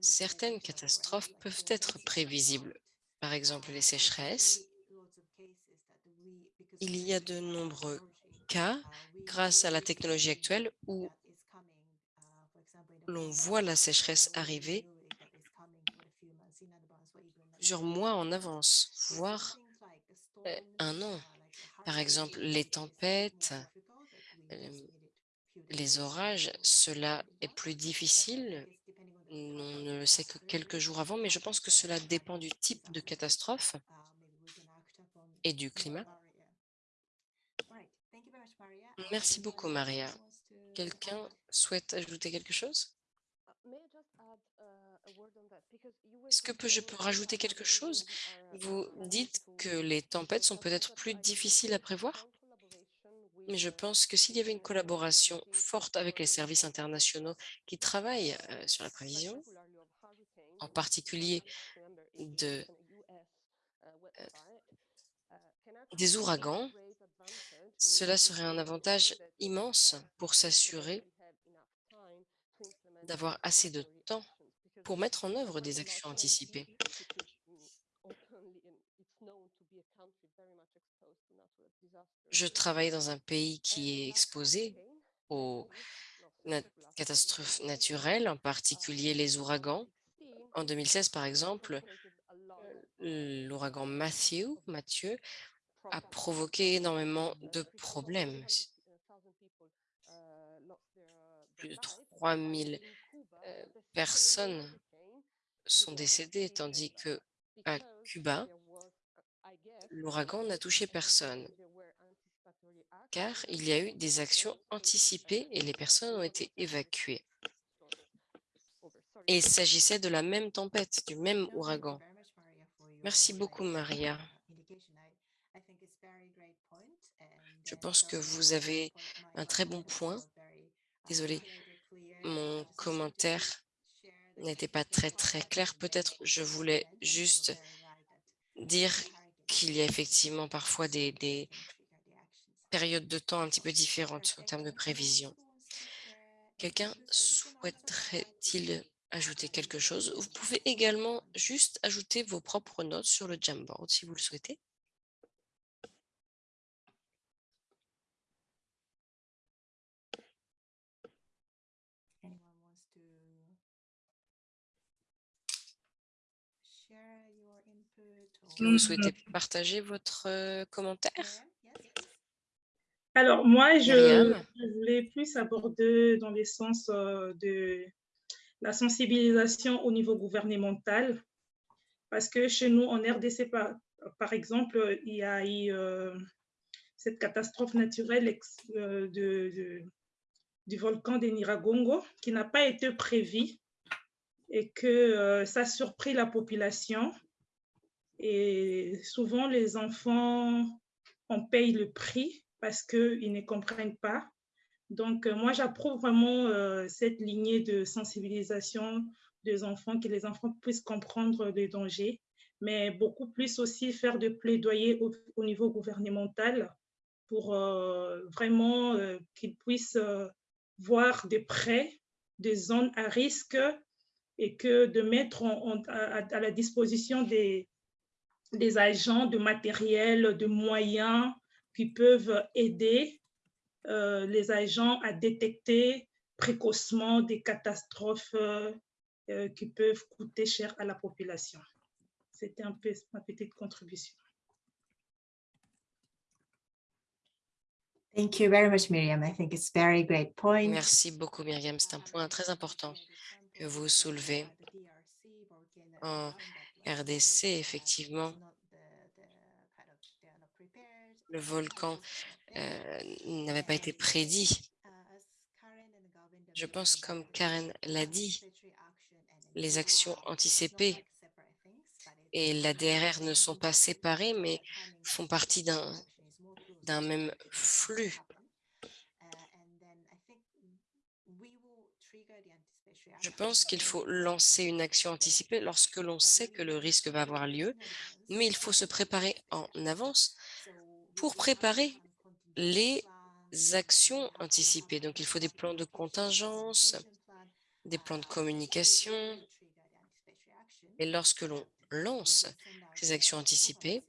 Certaines catastrophes peuvent être prévisibles, par exemple les sécheresses. Il y a de nombreux cas, grâce à la technologie actuelle, où l'on voit la sécheresse arriver plusieurs mois en avance, voire euh, un an. Par exemple, les tempêtes, euh, les orages, cela est plus difficile on ne le sait que quelques jours avant, mais je pense que cela dépend du type de catastrophe et du climat. Merci beaucoup, Maria. Quelqu'un souhaite ajouter quelque chose? Est-ce que je peux rajouter quelque chose? Vous dites que les tempêtes sont peut-être plus difficiles à prévoir? Mais je pense que s'il y avait une collaboration forte avec les services internationaux qui travaillent euh, sur la prévision, en particulier euh, des ouragans, cela serait un avantage immense pour s'assurer d'avoir assez de temps pour mettre en œuvre des actions anticipées. Je travaille dans un pays qui est exposé aux catastrophes naturelles, en particulier les ouragans. En 2016, par exemple, l'ouragan Matthew, Mathieu, a provoqué énormément de problèmes. Plus de 3000 euh, personnes sont décédées, tandis que à Cuba, l'ouragan n'a touché personne, car il y a eu des actions anticipées et les personnes ont été évacuées. Et il s'agissait de la même tempête, du même ouragan. Merci beaucoup, Maria. Je pense que vous avez un très bon point. Désolé, mon commentaire n'était pas très très clair. Peut-être je voulais juste dire qu'il y a effectivement parfois des, des périodes de temps un petit peu différentes en termes de prévision. Quelqu'un souhaiterait-il ajouter quelque chose? Vous pouvez également juste ajouter vos propres notes sur le Jamboard si vous le souhaitez. Vous Mmh. souhaitez partager votre commentaire? Alors, moi, je, voulais plus aborder dans les sens de la sensibilisation au niveau gouvernemental, parce que chez nous, en RDC, par, par exemple, il y a eu euh, cette catastrophe naturelle ex- euh, de, de- du volcan de Niragongo qui n'a pas été prévue et que euh, ça a surpris la population. Et souvent, les enfants en payent le prix parce qu'ils ne comprennent pas. Donc, euh, moi, j'approuve vraiment euh, cette lignée de sensibilisation des enfants, que les enfants puissent comprendre les dangers, mais beaucoup plus aussi faire de plaidoyer au, au niveau gouvernemental pour euh, vraiment qu'ils puissent voir de près des zones à risque et que de mettre à, à la disposition des, des agents de matériel, de moyens qui peuvent aider euh, les agents à détecter précocement des catastrophes euh, euh, qui peuvent coûter cher à la population. C'était un peu ma petite contribution. Thank you very much, Miriam. I think it's very great point. Merci beaucoup, Myriam. C'est un point très important que vous soulevez. En RDC, effectivement, le volcan euh, n'avait pas été prédit. Je pense, comme Karen l'a dit, les actions anticipées et la DRR ne sont pas séparées, mais font partie d'un d'un même flux. Je pense qu'il faut lancer une action anticipée lorsque l'on sait que le risque va avoir lieu, mais il faut se préparer en avance pour préparer les actions anticipées. Donc, il faut des plans de contingence, des plans de communication. Et lorsque l'on lance ces actions anticipées,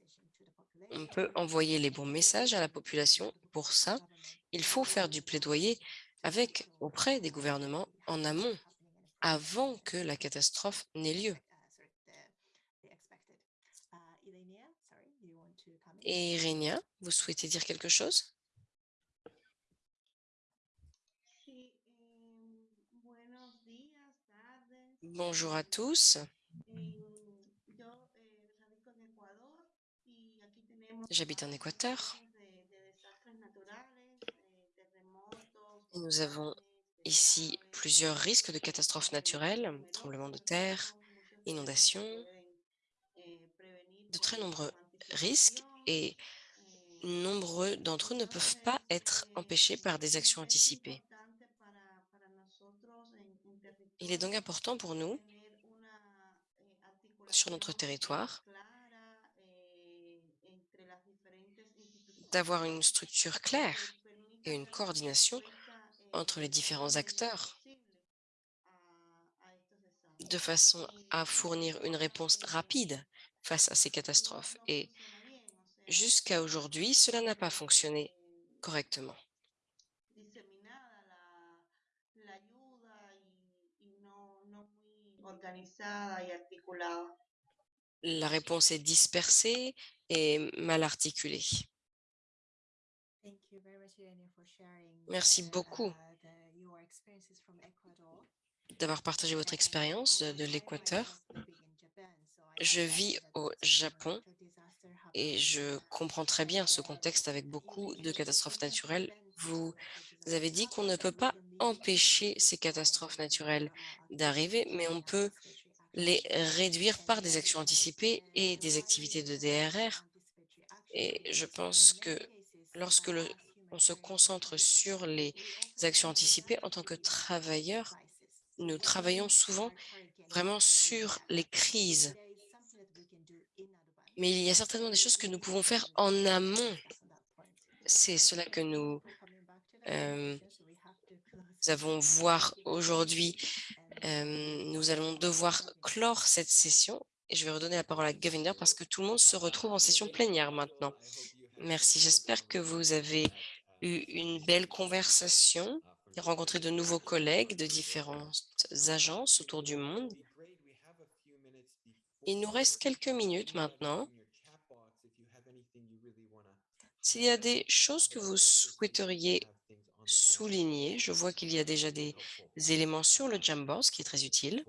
on peut envoyer les bons messages à la population. Pour ça, il faut faire du plaidoyer avec auprès des gouvernements en amont, avant que la catastrophe n'ait lieu. Et Irénia, vous souhaitez dire quelque chose? Bonjour à tous. J'habite en Équateur. Et nous avons ici plusieurs risques de catastrophes naturelles, tremblements de terre, inondations, de très nombreux risques et nombreux d'entre eux ne peuvent pas être empêchés par des actions anticipées. Il est donc important pour nous, sur notre territoire, d'avoir une structure claire et une coordination entre les différents acteurs de façon à fournir une réponse rapide face à ces catastrophes. Et jusqu'à aujourd'hui, cela n'a pas fonctionné correctement. la réponse est dispersée et mal articulée. Merci beaucoup d'avoir partagé votre expérience de, de l'Équateur. Je vis au Japon et je comprends très bien ce contexte avec beaucoup de catastrophes naturelles. Vous avez dit qu'on ne peut pas empêcher ces catastrophes naturelles d'arriver, mais on peut les réduire par des actions anticipées et des activités de DRR. Et je pense que lorsque le, se concentre sur les actions anticipées en tant que travailleurs, nous travaillons souvent vraiment sur les crises. Mais il y a certainement des choses que nous pouvons faire en amont. C'est cela que nous, euh, avons voir aujourd'hui. Euh, nous allons devoir clore cette session et je vais redonner la parole à Govinder parce que tout le monde se retrouve en session plénière maintenant. Merci. J'espère que vous avez eu une belle conversation et rencontré de nouveaux collègues de différentes agences autour du monde. Il nous reste quelques minutes maintenant. S'il y a des choses que vous souhaiteriez souligner, je vois qu'il y a déjà des éléments sur le Jamboard, ce qui est très utile.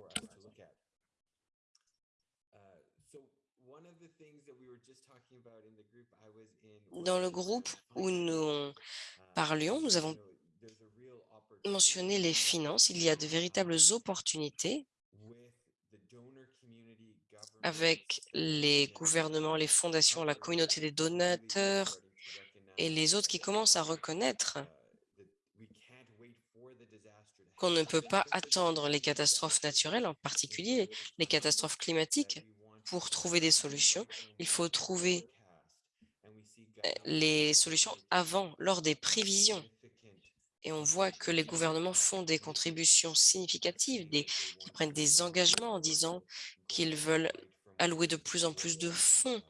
Dans le groupe où nous parlions, nous avons mentionné les finances. Il y a de véritables opportunités avec les gouvernements, les fondations, la communauté des donateurs et les autres qui commencent à reconnaître qu'on ne peut pas attendre les catastrophes naturelles, en particulier les catastrophes climatiques, pour trouver des solutions. Il faut trouver les solutions avant, lors des prévisions. Et on voit que les gouvernements font des contributions significatives, des, qu'ils prennent des engagements en disant qu'ils veulent allouer de plus en plus de fonds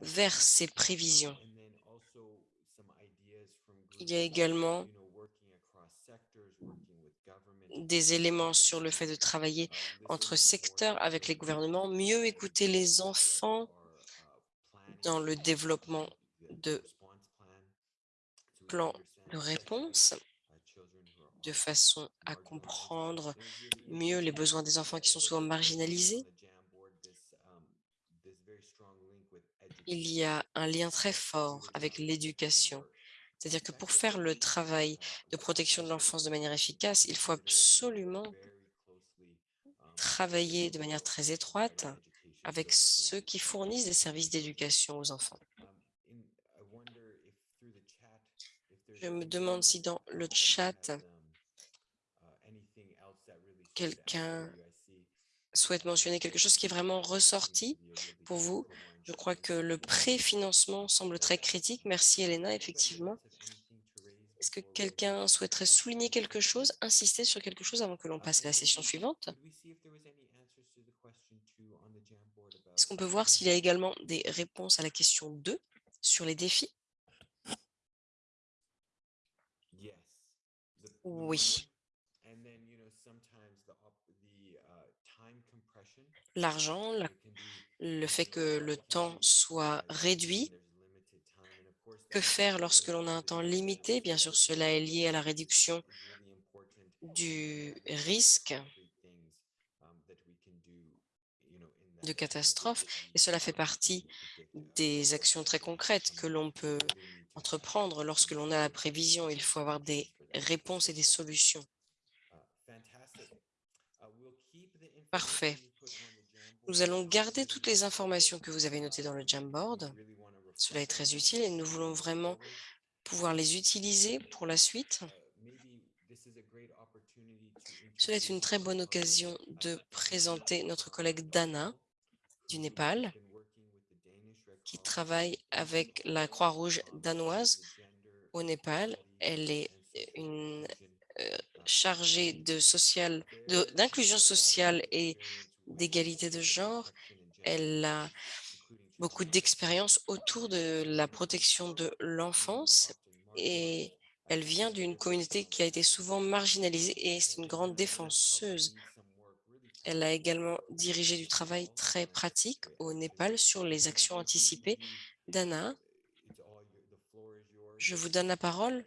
vers ces prévisions. Il y a également des éléments sur le fait de travailler entre secteurs avec les gouvernements, mieux écouter les enfants dans le développement de plans de réponse de façon à comprendre mieux les besoins des enfants qui sont souvent marginalisés. Il y a un lien très fort avec l'éducation. C'est-à-dire que pour faire le travail de protection de l'enfance de manière efficace, il faut absolument travailler de manière très étroite avec ceux qui fournissent des services d'éducation aux enfants. Je me demande si dans le chat, quelqu'un souhaite mentionner quelque chose qui est vraiment ressorti pour vous. Je crois que le préfinancement semble très critique. Merci Elena, effectivement. Est-ce que quelqu'un souhaiterait souligner quelque chose, insister sur quelque chose avant que l'on passe à la session suivante? Est-ce qu'on peut voir s'il y a également des réponses à la question 2 sur les défis? Oui. L'argent, le fait que le temps soit réduit. Que faire lorsque l'on a un temps limité? Bien sûr, cela est lié à la réduction du risque de catastrophe et cela fait partie des actions très concrètes que l'on peut entreprendre lorsque l'on a la prévision. Il faut avoir des réponses et des solutions. Parfait. Nous allons garder toutes les informations que vous avez notées dans le Jamboard. Cela est très utile et nous voulons vraiment pouvoir les utiliser pour la suite. Cela est une très bonne occasion de présenter notre collègue Dana du Népal, qui travaille avec la Croix-Rouge danoise au Népal. Elle est une euh, chargée de social, d'inclusion sociale et d'égalité de genre. Elle a beaucoup d'expérience autour de la protection de l'enfance et elle vient d'une communauté qui a été souvent marginalisée et c'est une grande défenseuse Elle a également dirigé du travail très pratique au Népal sur les actions anticipées. Dana, je vous donne la parole.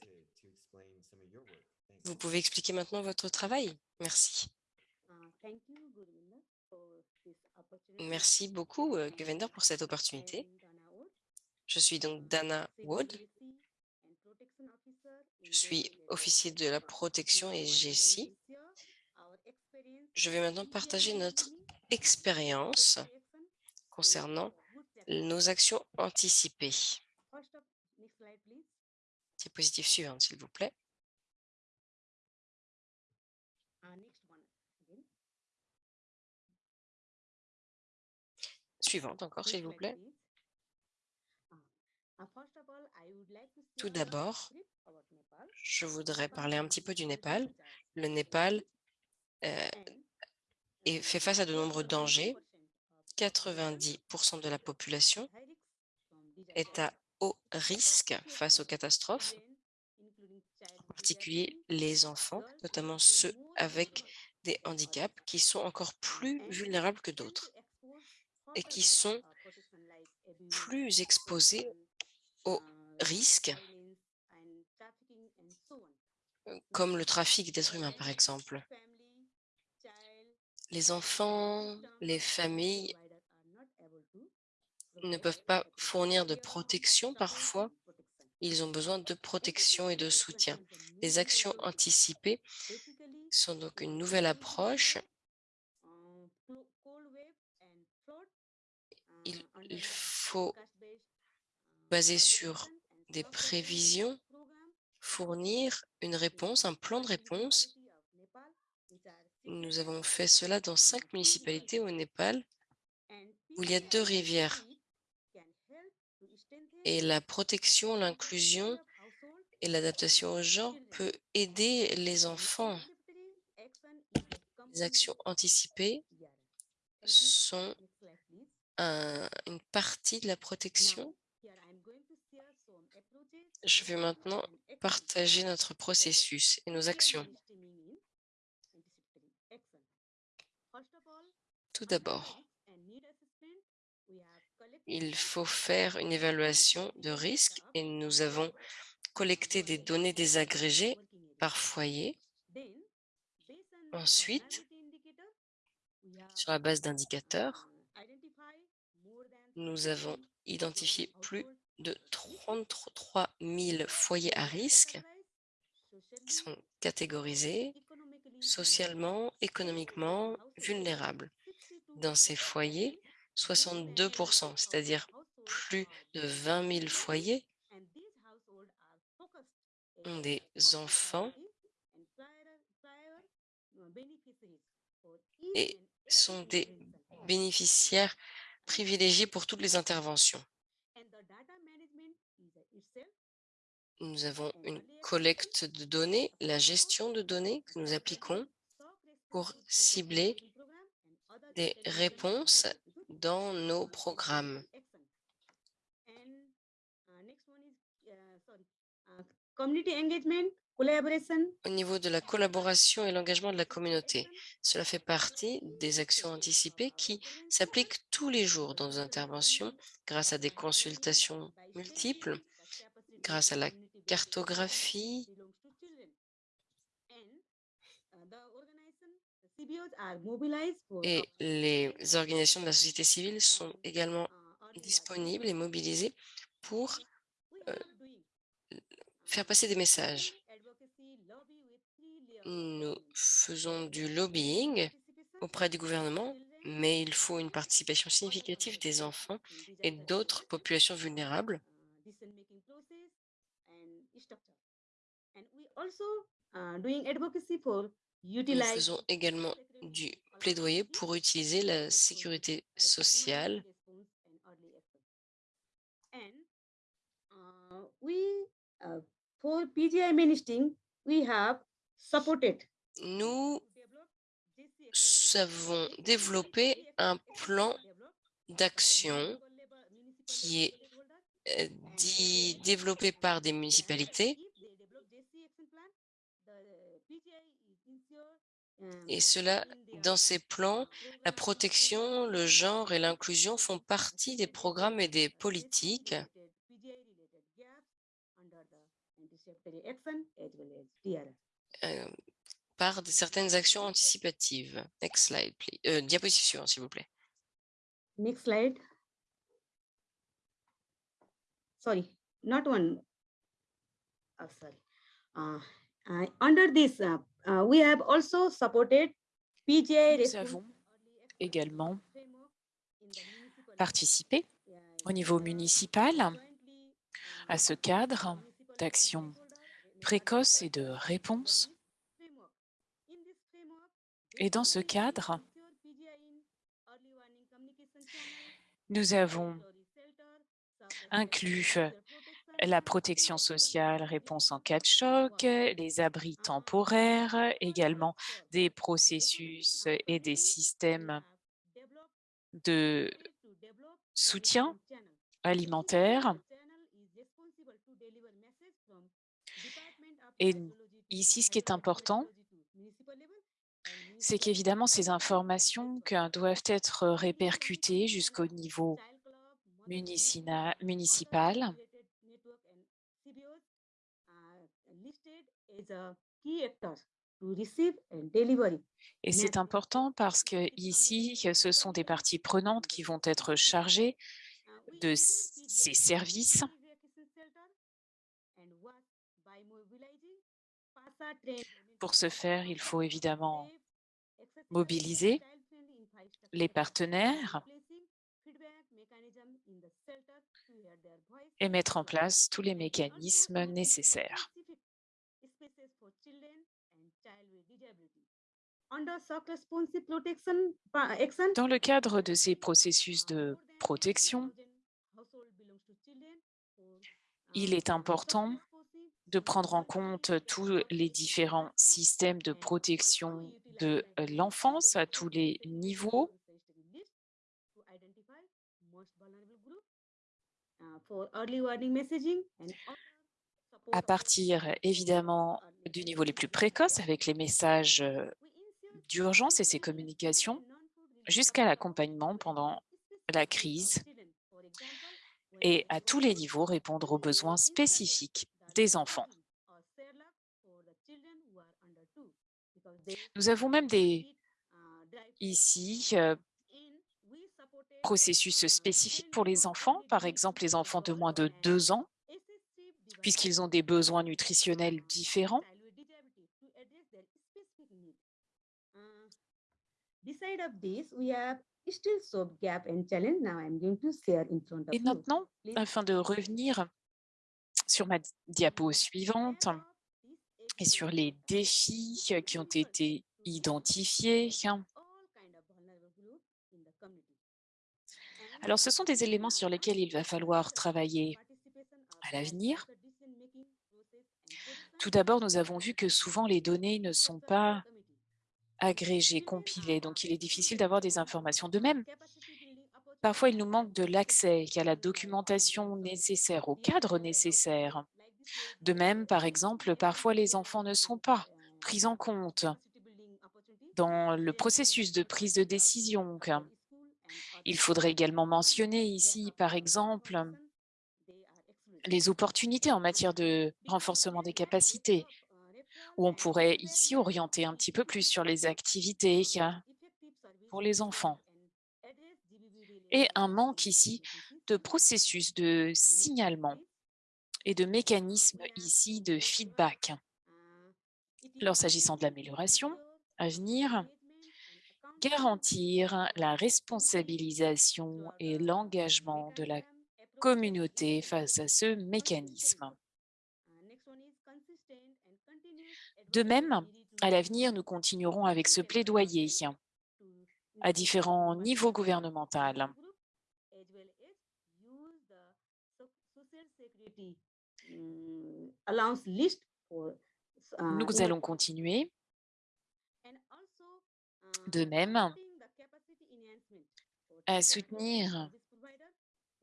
Vous pouvez expliquer maintenant votre travail. Merci. Merci beaucoup, euh, Guvender, pour cette opportunité. Je suis donc Dana Wood. Je suis officier de la protection et GSI. Je vais maintenant partager notre expérience concernant nos actions anticipées. Diapositive suivante, s'il vous plaît. Suivante encore, s'il vous plaît. Tout d'abord, je voudrais parler un petit peu du Népal. Le Népal euh, est fait face à de nombreux dangers. 90% de la population est à haut risque face aux catastrophes, en particulier les enfants, notamment ceux avec des handicaps qui sont encore plus vulnérables que d'autres et qui sont plus exposés aux risques comme le trafic d'êtres humains, par exemple. Les enfants, les familles ne peuvent pas fournir de protection parfois. Ils ont besoin de protection et de soutien. Les actions anticipées sont donc une nouvelle approche. Il, faut baser sur des prévisions, fournir une réponse, un plan de réponse. Nous avons fait cela dans cinq municipalités au Népal, où il y a deux rivières. Et la protection, l'inclusion et l'adaptation au genre peut aider les enfants. Les actions anticipées sont un- une partie de la protection. je vais maintenant partager notre processus et nos actions. Tout d'abord, il faut faire une évaluation de risque et nous avons collecté des données désagrégées par foyer. Ensuite, sur la base d'indicateurs, nous avons identifié plus de 33 000 foyers à risque qui sont catégorisés socialement, économiquement vulnérables. Dans ces foyers, 62% c'est-à-dire plus de 20 000 foyers, ont des enfants et sont des bénéficiaires privilégiés pour toutes les interventions. Nous avons une collecte de données, la gestion de données que nous appliquons pour cibler des réponses dans nos programmes. Au niveau de la collaboration et l'engagement de la communauté, cela fait partie des actions anticipées qui s'appliquent tous les jours dans nos interventions grâce à des consultations multiples, grâce à la cartographie, et les organisations de la société civile sont également disponibles et mobilisées pour euh, faire passer des messages. Nous faisons du lobbying auprès du gouvernement, mais il faut une participation significative des enfants et d'autres populations vulnérables. Nous faisons également du plaidoyer pour utiliser la sécurité sociale nous avons développé un plan d'action qui est euh, dit, développé par des municipalités. Et cela Dans ces plans, la protection, le genre et l'inclusion font partie des programmes et des politiques euh, par de certaines actions anticipatives. Next slide, please. Euh, diapositive suivante, s'il vous plaît. Next slide. Sorry, not one. Oh, sorry. Uh, uh, under this, uh, uh, we have also supported PGI. Nous avons également participé au niveau municipal à ce cadre d'action précoce et de réponse. Et dans ce cadre, nous avons inclus la protection sociale, réponse en cas de choc, les abris temporaires, également des processus et des systèmes de soutien alimentaire. Et ici, ce qui est important, c'est qu'évidemment, ces informations doivent être répercutées jusqu'au niveau municipal. Et c'est important parce que ici, ce sont des parties prenantes qui vont être chargées de ces services. Pour ce faire, il faut évidemment mobiliser les partenaires et mettre en place tous les mécanismes nécessaires. Dans le cadre de ces processus de protection, il est important de prendre en compte tous les différents systèmes de protection de l'enfance à tous les niveaux? À partir évidemment du niveau les plus précoces avec les messages d'urgence et ses communications jusqu'à l'accompagnement pendant la crise et à tous les niveaux répondre aux besoins spécifiques des enfants. Nous avons même des, ici, processus spécifiques pour les enfants, par exemple les enfants de moins de deux ans, puisqu'ils ont des besoins nutritionnels différents. Et maintenant, afin de revenir sur ma diapo suivante et sur les défis qui ont été identifiés. Alors, ce sont des éléments sur lesquels il va falloir travailler à l'avenir. Tout d'abord, nous avons vu que souvent les données ne sont pas agrégées, compilées, donc il est difficile d'avoir des informations. De même, Parfois, il nous manque de l'accès à la documentation nécessaire, au cadre nécessaire. De même, par exemple, parfois les enfants ne sont pas pris en compte dans le processus de prise de décision. Il faudrait également mentionner ici, par exemple, les opportunités en matière de renforcement des capacités, où on pourrait ici orienter un petit peu plus sur les activités pour les enfants et un manque ici de processus de signalement et de mécanismes ici de feedback. Alors, s'agissant de l'amélioration à venir, garantir la responsabilisation et l'engagement de la communauté face à ce mécanisme. De même, à l'avenir, nous continuerons avec ce plaidoyer à différents niveaux gouvernementaux. Nous allons continuer. De même, à soutenir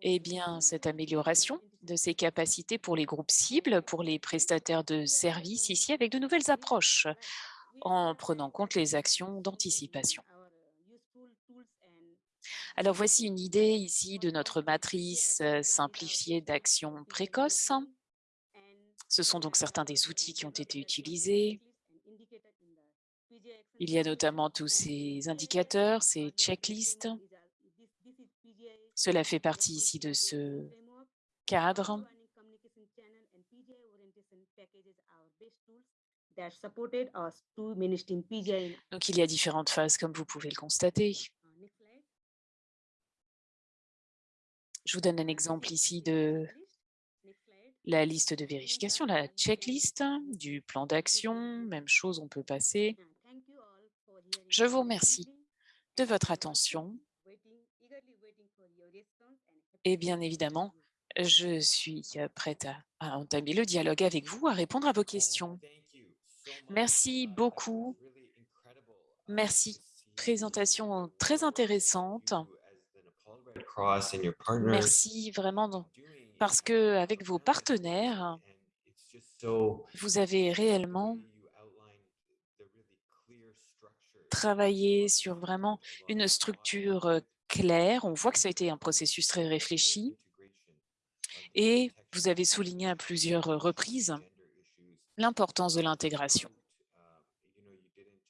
eh bien, cette amélioration de ces capacités pour les groupes cibles, pour les prestataires de services ici, avec de nouvelles approches en prenant en compte les actions d'anticipation. Alors voici une idée ici de notre matrice euh, simplifiée d'actions précoces. Ce sont donc certains des outils qui ont été utilisés. Il y a notamment tous ces indicateurs, ces checklists. Cela fait partie ici de ce cadre. Donc, il y a différentes phases, comme vous pouvez le constater. Je vous donne un exemple ici de la liste de vérification, la checklist du plan d'action. Même chose, on peut passer. Je vous remercie de votre attention. Et bien évidemment, je suis prête à, à entamer le dialogue avec vous, à répondre à vos questions. Merci beaucoup. Merci. Présentation très intéressante. Merci vraiment parce que avec vos partenaires, vous avez réellement travaillé sur vraiment une structure euh, claire. On voit que ça a été un processus très réfléchi et vous avez souligné à plusieurs reprises l'importance de l'intégration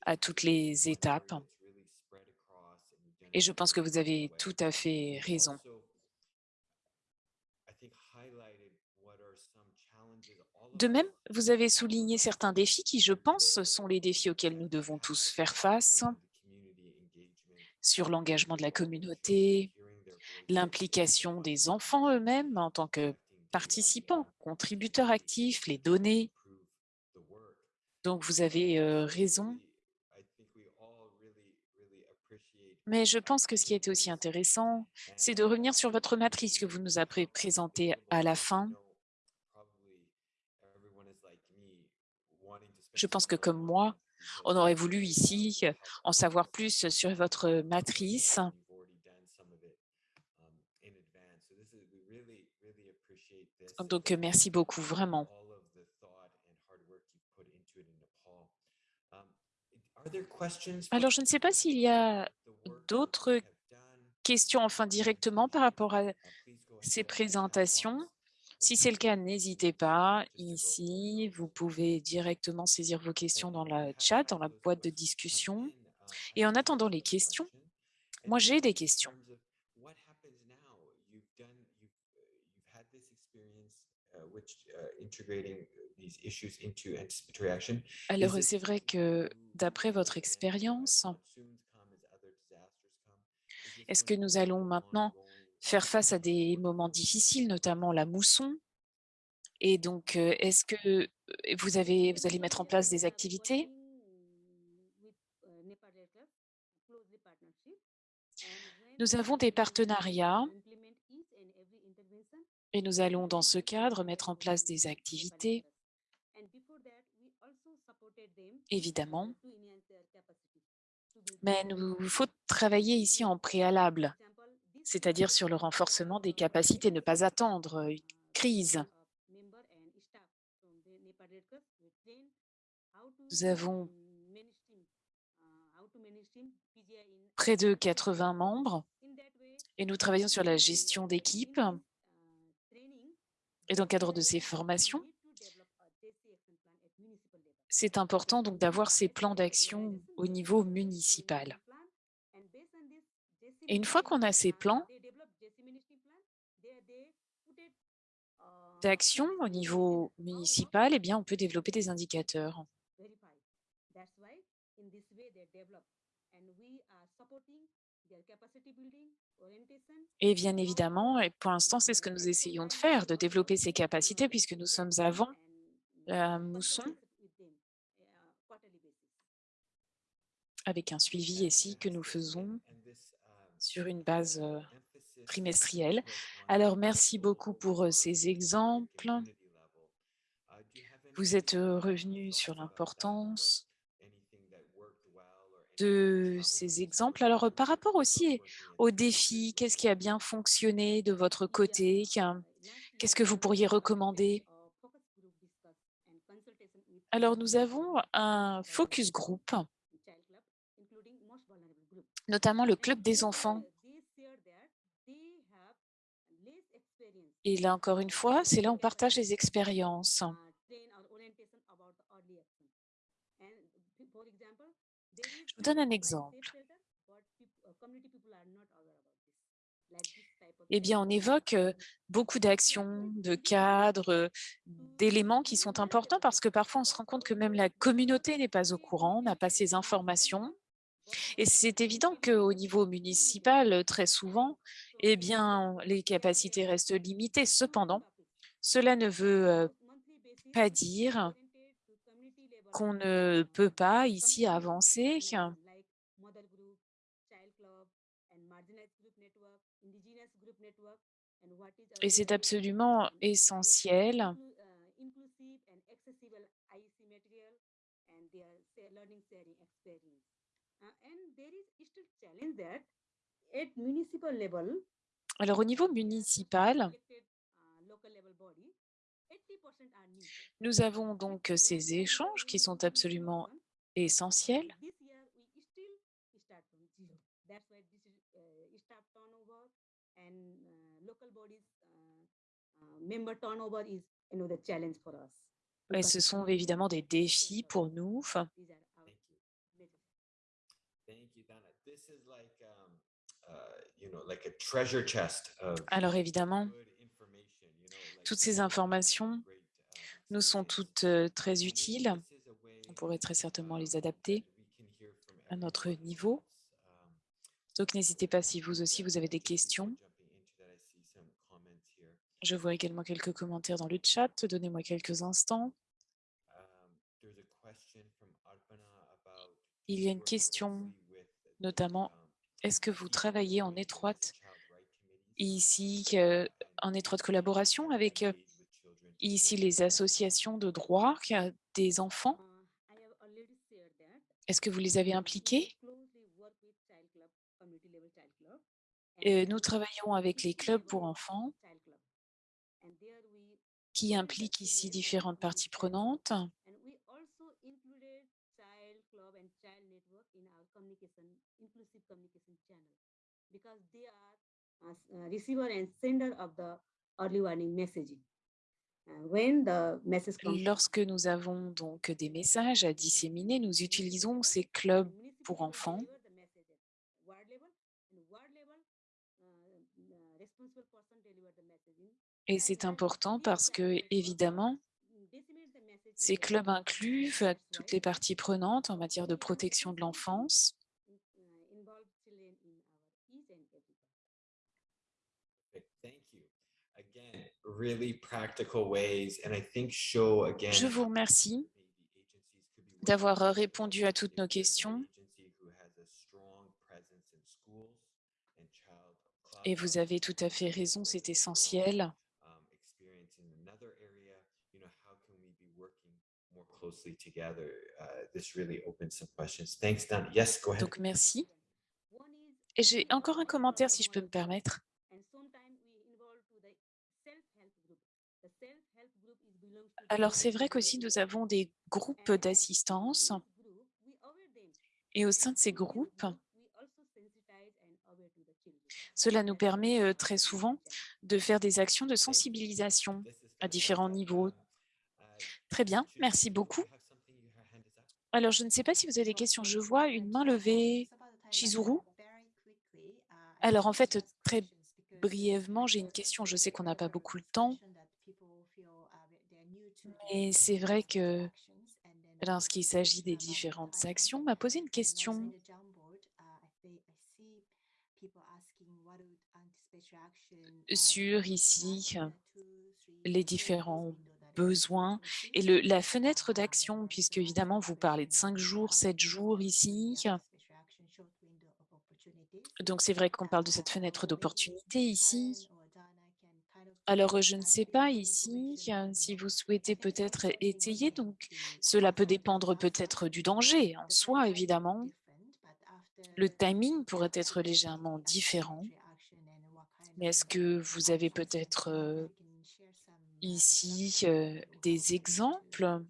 à toutes les étapes. Et je pense que vous avez tout à fait raison. De même, vous avez souligné certains défis qui, je pense, sont les défis auxquels nous devons tous faire face sur l'engagement de la communauté, l'implication des enfants eux-mêmes en tant que participants, contributeurs actifs, les données. Donc, vous avez raison. Mais je pense que ce qui était aussi intéressant, c'est de revenir sur votre matrice que vous nous avez présentée à la fin. Je pense que comme moi, on aurait voulu ici en savoir plus sur votre matrice Donc, merci beaucoup, vraiment. Alors, je ne sais pas s'il y a d'autres questions, enfin directement par rapport à ces présentations. Si c'est le cas, n'hésitez pas. Ici, vous pouvez directement saisir vos questions dans la chat, dans la boîte de discussion. Et en attendant les questions, moi, j'ai des questions. Alors, c'est vrai que d'après votre expérience, est-ce que nous allons maintenant faire face à des moments difficiles, notamment la mousson? Et donc, est-ce que vous, avez, vous allez mettre en place des activités? Nous avons des partenariats. Et nous allons, dans ce cadre, mettre en place des activités, évidemment. Mais il faut travailler ici en préalable, c'est-à-dire sur le renforcement des capacités, ne pas attendre une crise. Nous avons près de 80 membres et nous travaillons sur la gestion d'équipe et dans le cadre de ces formations, c'est important donc d'avoir ces plans d'action au niveau municipal. Et une fois qu'on a ces plans d'action au niveau municipal, eh bien, on peut développer des indicateurs. Et bien évidemment, et pour l'instant, c'est ce que nous essayons de faire, de développer ces capacités puisque nous sommes avant la mousson avec un suivi ici que nous faisons sur une base trimestrielle. Alors, merci beaucoup pour ces exemples. Vous êtes revenu sur l'importance de ces exemples. Alors, par rapport aussi aux défis, qu'est-ce qui a bien fonctionné de votre côté Qu'est-ce que vous pourriez recommander? Alors, nous avons un focus group, notamment le club des enfants. Et là, encore une fois, c'est là où on partage les expériences. Je vous donne un exemple. Eh bien, on évoque beaucoup d'actions, de cadres, d'éléments qui sont importants parce que parfois on se rend compte que même la communauté n'est pas au courant, n'a pas ces informations. Et c'est évident qu'au niveau municipal, très souvent, eh bien, les capacités restent limitées. Cependant, cela ne veut pas dire qu'on ne peut pas ici avancer et c'est absolument essentiel alors au niveau municipal, nous avons donc ces échanges qui sont absolument essentiels. Et ce sont évidemment des défis pour nous. Alors évidemment, toutes ces informations nous sont toutes très utiles. On pourrait très certainement les adapter à notre niveau. Donc n'hésitez pas si vous aussi vous avez des questions. Je vois également quelques commentaires dans le chat. Donnez-moi quelques instants. Il y a une question, notamment, est-ce que vous travaillez en étroite ici, en étroite collaboration avec ici les associations de droit des enfants? Est-ce que vous les avez impliqués? Nous travaillons avec les clubs pour enfants qui impliquent ici différentes parties prenantes. Lorsque nous avons donc des messages à disséminer, nous utilisons ces clubs pour enfants. Et c'est important parce que, évidemment, ces clubs incluent toutes les parties prenantes en matière de protection de l'enfance. Je vous remercie d'avoir répondu à toutes nos questions. Et vous avez tout à fait raison, c'est essentiel. Donc, merci. Et j'ai encore un commentaire, si je peux me permettre. Alors, c'est vrai qu'aussi, nous avons des groupes d'assistance. Et au sein de ces groupes, cela nous permet très souvent de faire des actions de sensibilisation à différents niveaux. Très bien, merci beaucoup. Alors, je ne sais pas si vous avez des questions. Je vois une main levée. Chizuru? Alors, en fait, très brièvement, j'ai une question. Je sais qu'on n'a pas beaucoup de temps. Mais c'est vrai que lorsqu'il s'agit des différentes actions, m'a posé une question. Sur ici, les différents besoins et le, la fenêtre d'action, puisque évidemment, vous parlez de 5 jours, 7 jours ici. Donc, c'est vrai qu'on parle de cette fenêtre d'opportunité ici. Alors, je ne sais pas ici si vous souhaitez peut-être étayer. Donc, cela peut dépendre peut-être du danger en soi, évidemment. Le timing pourrait être légèrement différent. Mais est-ce que vous avez peut-être ici des exemples?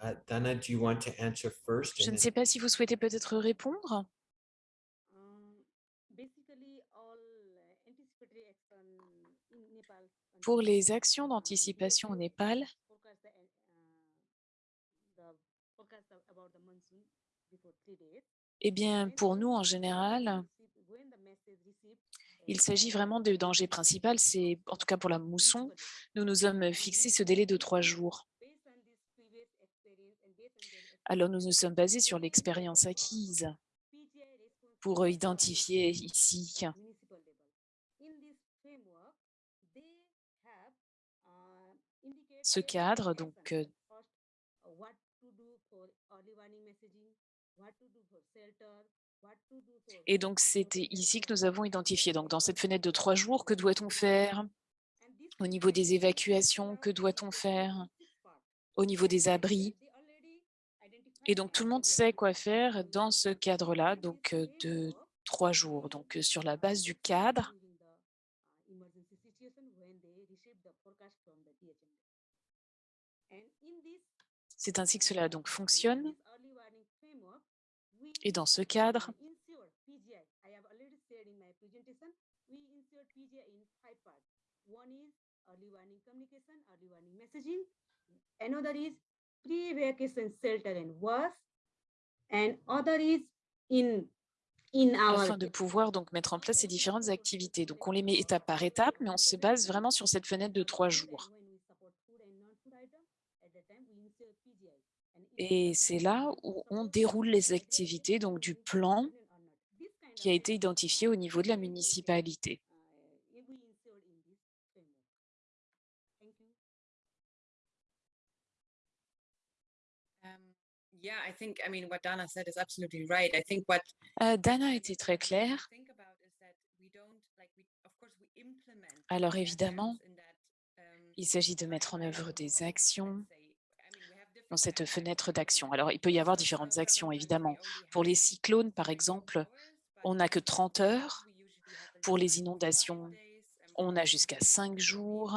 Uh, Dana, do you want to answer first? Je ne sais pas si vous souhaitez peut-être répondre. Um, uh, in Nepal Pour les actions uh, d'anticipation au Népal, uh, eh bien, pour nous, en général, received, il uh, s'agit vraiment de danger principal. C'est, en tout cas pour la mousson, nous nous sommes fixé ce délai de trois jours. Based on this previous experience and based on their Alors, nous nous sommes basés sur l'expérience acquise pour plan identifier ici ce cadre. Donc, euh, uh, et donc, c'était ici que nous avons identifié. Donc, dans cette fenêtre de trois jours, que doit-on faire Au niveau des évacuations, que doit-on faire? Au niveau des abris? Et donc, tout le monde sait quoi faire dans ce cadre-là, donc de trois jours. Donc, sur la base du cadre, c'est ainsi que cela donc fonctionne. Et dans ce cadre, shelter and was, and other is in afin de pouvoir donc mettre en place ces différentes activités. Donc, on les met étape par étape, mais on se base vraiment sur cette fenêtre de trois jours. Et c'est là où on déroule les activités donc du plan qui a été identifié au niveau de la municipalité. Um, yeah, I think, I mean, what Dana said is absolutely right. I think what Euh, Dana était très claire. Alors évidemment, um, il s'agit de mettre en œuvre des actions dans cette fenêtre d'action. Alors, il peut y avoir différentes actions, évidemment. Pour les cyclones, par exemple, on n'a que 30 heures. Pour les inondations, on a jusqu'à 5 jours.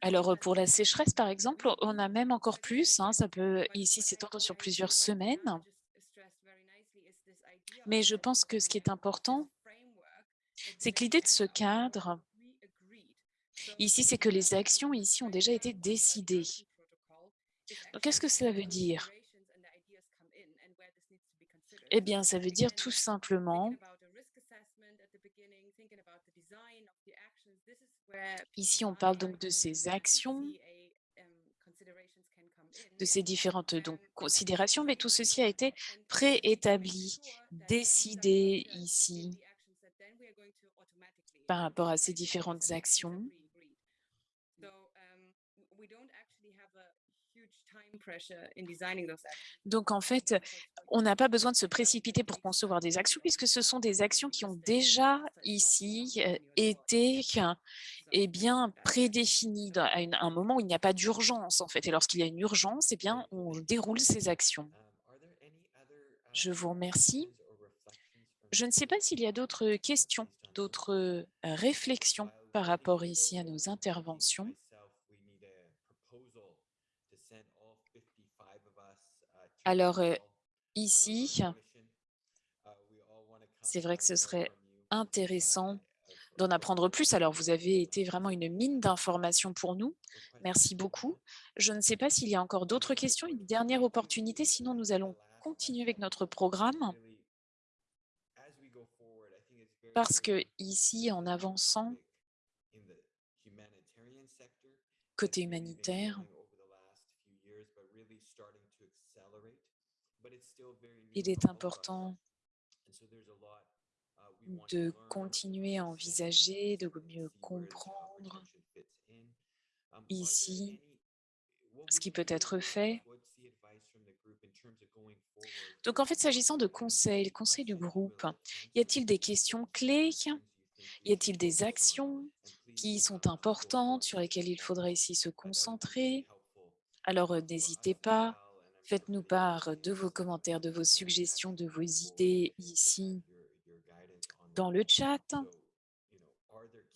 Alors, pour la sécheresse, par exemple, on a même encore plus. hein, ça peut ici s'étendre sur plusieurs semaines. Mais je pense que ce qui est important, c'est que l'idée de ce cadre, ici, c'est que les actions ici ont déjà été décidées. Donc, qu'est-ce que cela veut dire? Eh bien, ça veut dire tout simplement, ici, on parle donc de ces actions, de ces différentes donc, considérations, mais tout ceci a été préétabli, décidé ici par rapport à ces différentes actions. Donc, en fait, on n'a pas besoin de se précipiter pour concevoir des actions, puisque ce sont des actions qui ont déjà ici euh, été eh bien, prédéfinies à un moment où il n'y a pas d'urgence, en fait. Et lorsqu'il y a une urgence, eh bien, on déroule ces actions. Je vous remercie. Je ne sais pas s'il y a d'autres questions, d'autres euh, réflexions par rapport ici à nos interventions. myself, we need a proposal to send all 55 of us, uh, to Alors, euh, ici, c'est vrai que ce serait intéressant d'en apprendre plus. Alors, vous avez été vraiment une mine d'informations pour nous. Merci beaucoup. Je ne sais pas s'il y a encore d'autres questions, une dernière opportunité, sinon nous allons continuer avec notre programme. Parce que ici, en avançant, côté humanitaire, growing over the last few years, but really starting to accelerate. But it's still very new il for est all of us. important And so there's a lot, uh, we want to de learn, continuer à envisager, de mieux comprendre. Um, ici ce qui peut être fait. Donc en fait, s'agissant de conseils, le conseil du groupe, y a-t-il des questions clés? Y a-t-il des actions qui sont importantes sur lesquelles il faudrait ici se concentrer? Alors euh, n'hésitez pas, faites-nous part de vos commentaires, de vos suggestions, de vos idées ici dans le chat.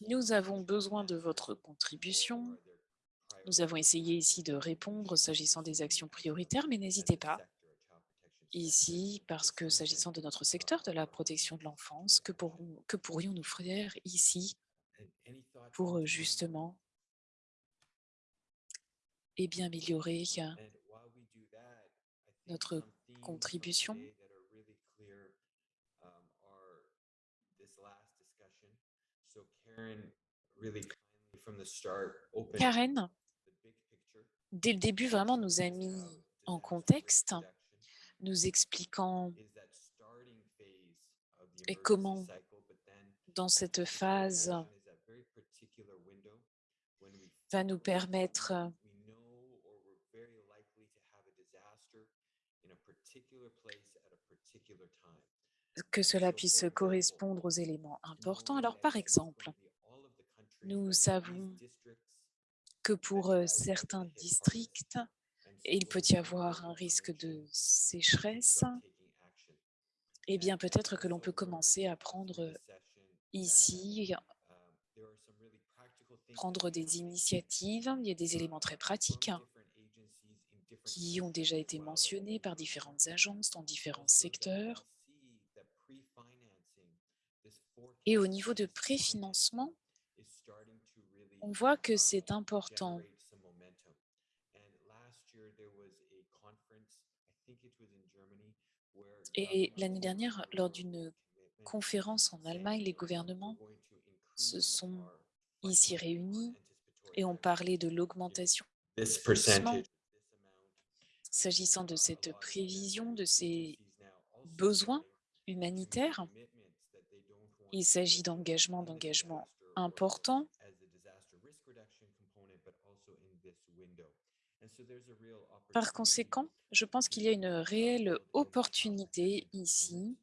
Nous avons besoin de votre contribution. Nous avons essayé ici de répondre s'agissant des actions prioritaires, mais n'hésitez pas ici, parce que s'agissant de notre secteur de la protection de l'enfance, que, pourrions-nous faire ici pour justement et bien améliorer notre contribution. Karen, dès le début, vraiment nous a mis en contexte, nous expliquant et comment, dans cette phase, va nous permettre que cela puisse correspondre aux éléments importants. Alors, par exemple, nous savons que pour euh, certains districts, il peut y avoir un risque de sécheresse. Eh bien, peut-être que l'on peut commencer à prendre ici, prendre des initiatives. Il y a des éléments très pratiques qui ont déjà été mentionnés par différentes agences dans différents secteurs. Et au niveau de préfinancement, on voit que c'est important. Et l'année dernière, lors d'une conférence en Allemagne, les gouvernements se sont ici réunis et ont parlé de l'augmentation s'agissant de cette prévision, de ces besoins humanitaires. Il s'agit d'engagements, d'engagements importants. Par conséquent, je pense qu'il y a une réelle opportunité ici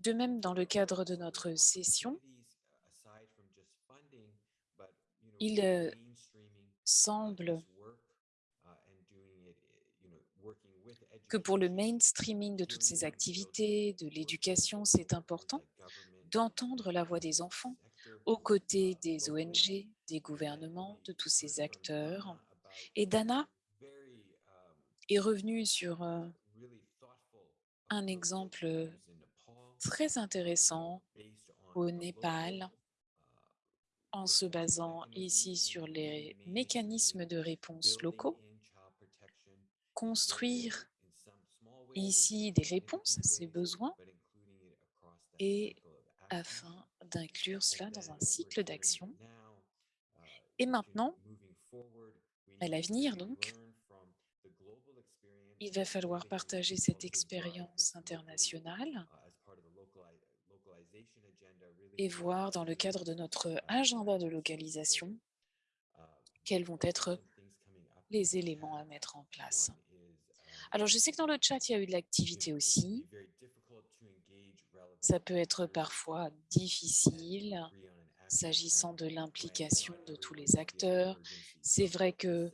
De même, dans le cadre de notre session, il euh, semble que pour le mainstreaming de toutes ces activités, de l'éducation, c'est important d'entendre la voix des enfants aux côtés des ONG, des gouvernements, de tous ces acteurs. Et Dana est revenue sur euh, un exemple très intéressant au Népal en se basant ici sur les mécanismes de réponse locaux, construire ici des réponses à ces besoins et afin d'inclure cela dans un cycle d'action. Et maintenant, à l'avenir donc, il va falloir partager cette expérience internationale et voir dans le cadre de notre agenda de localisation quels vont être les éléments à mettre en place. Alors, je sais que dans le chat, il y a eu de l'activité aussi. Ça peut être parfois difficile s'agissant de l'implication de tous les acteurs. C'est vrai que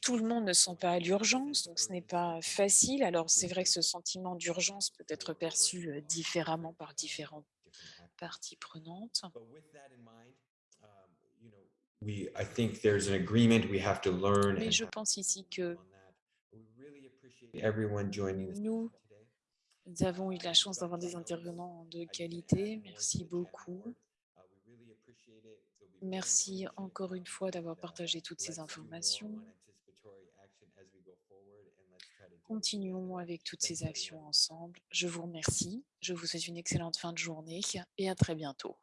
tout le monde ne sent pas à l'urgence, donc ce n'est pas facile. Alors, c'est vrai que ce sentiment d'urgence peut être perçu euh, différemment par différentes parties prenantes. we I think there's an agreement we have to learn Mais je pense ici que on that. We really appreciate everyone joining us nous today. Nous avons eu la chance d'avoir des intervenants de qualité. Merci beaucoup. Merci encore une fois d'avoir partagé toutes ces informations. Continuons avec toutes ces actions ensemble. Je vous remercie. Je vous souhaite une excellente fin de journée et à très bientôt.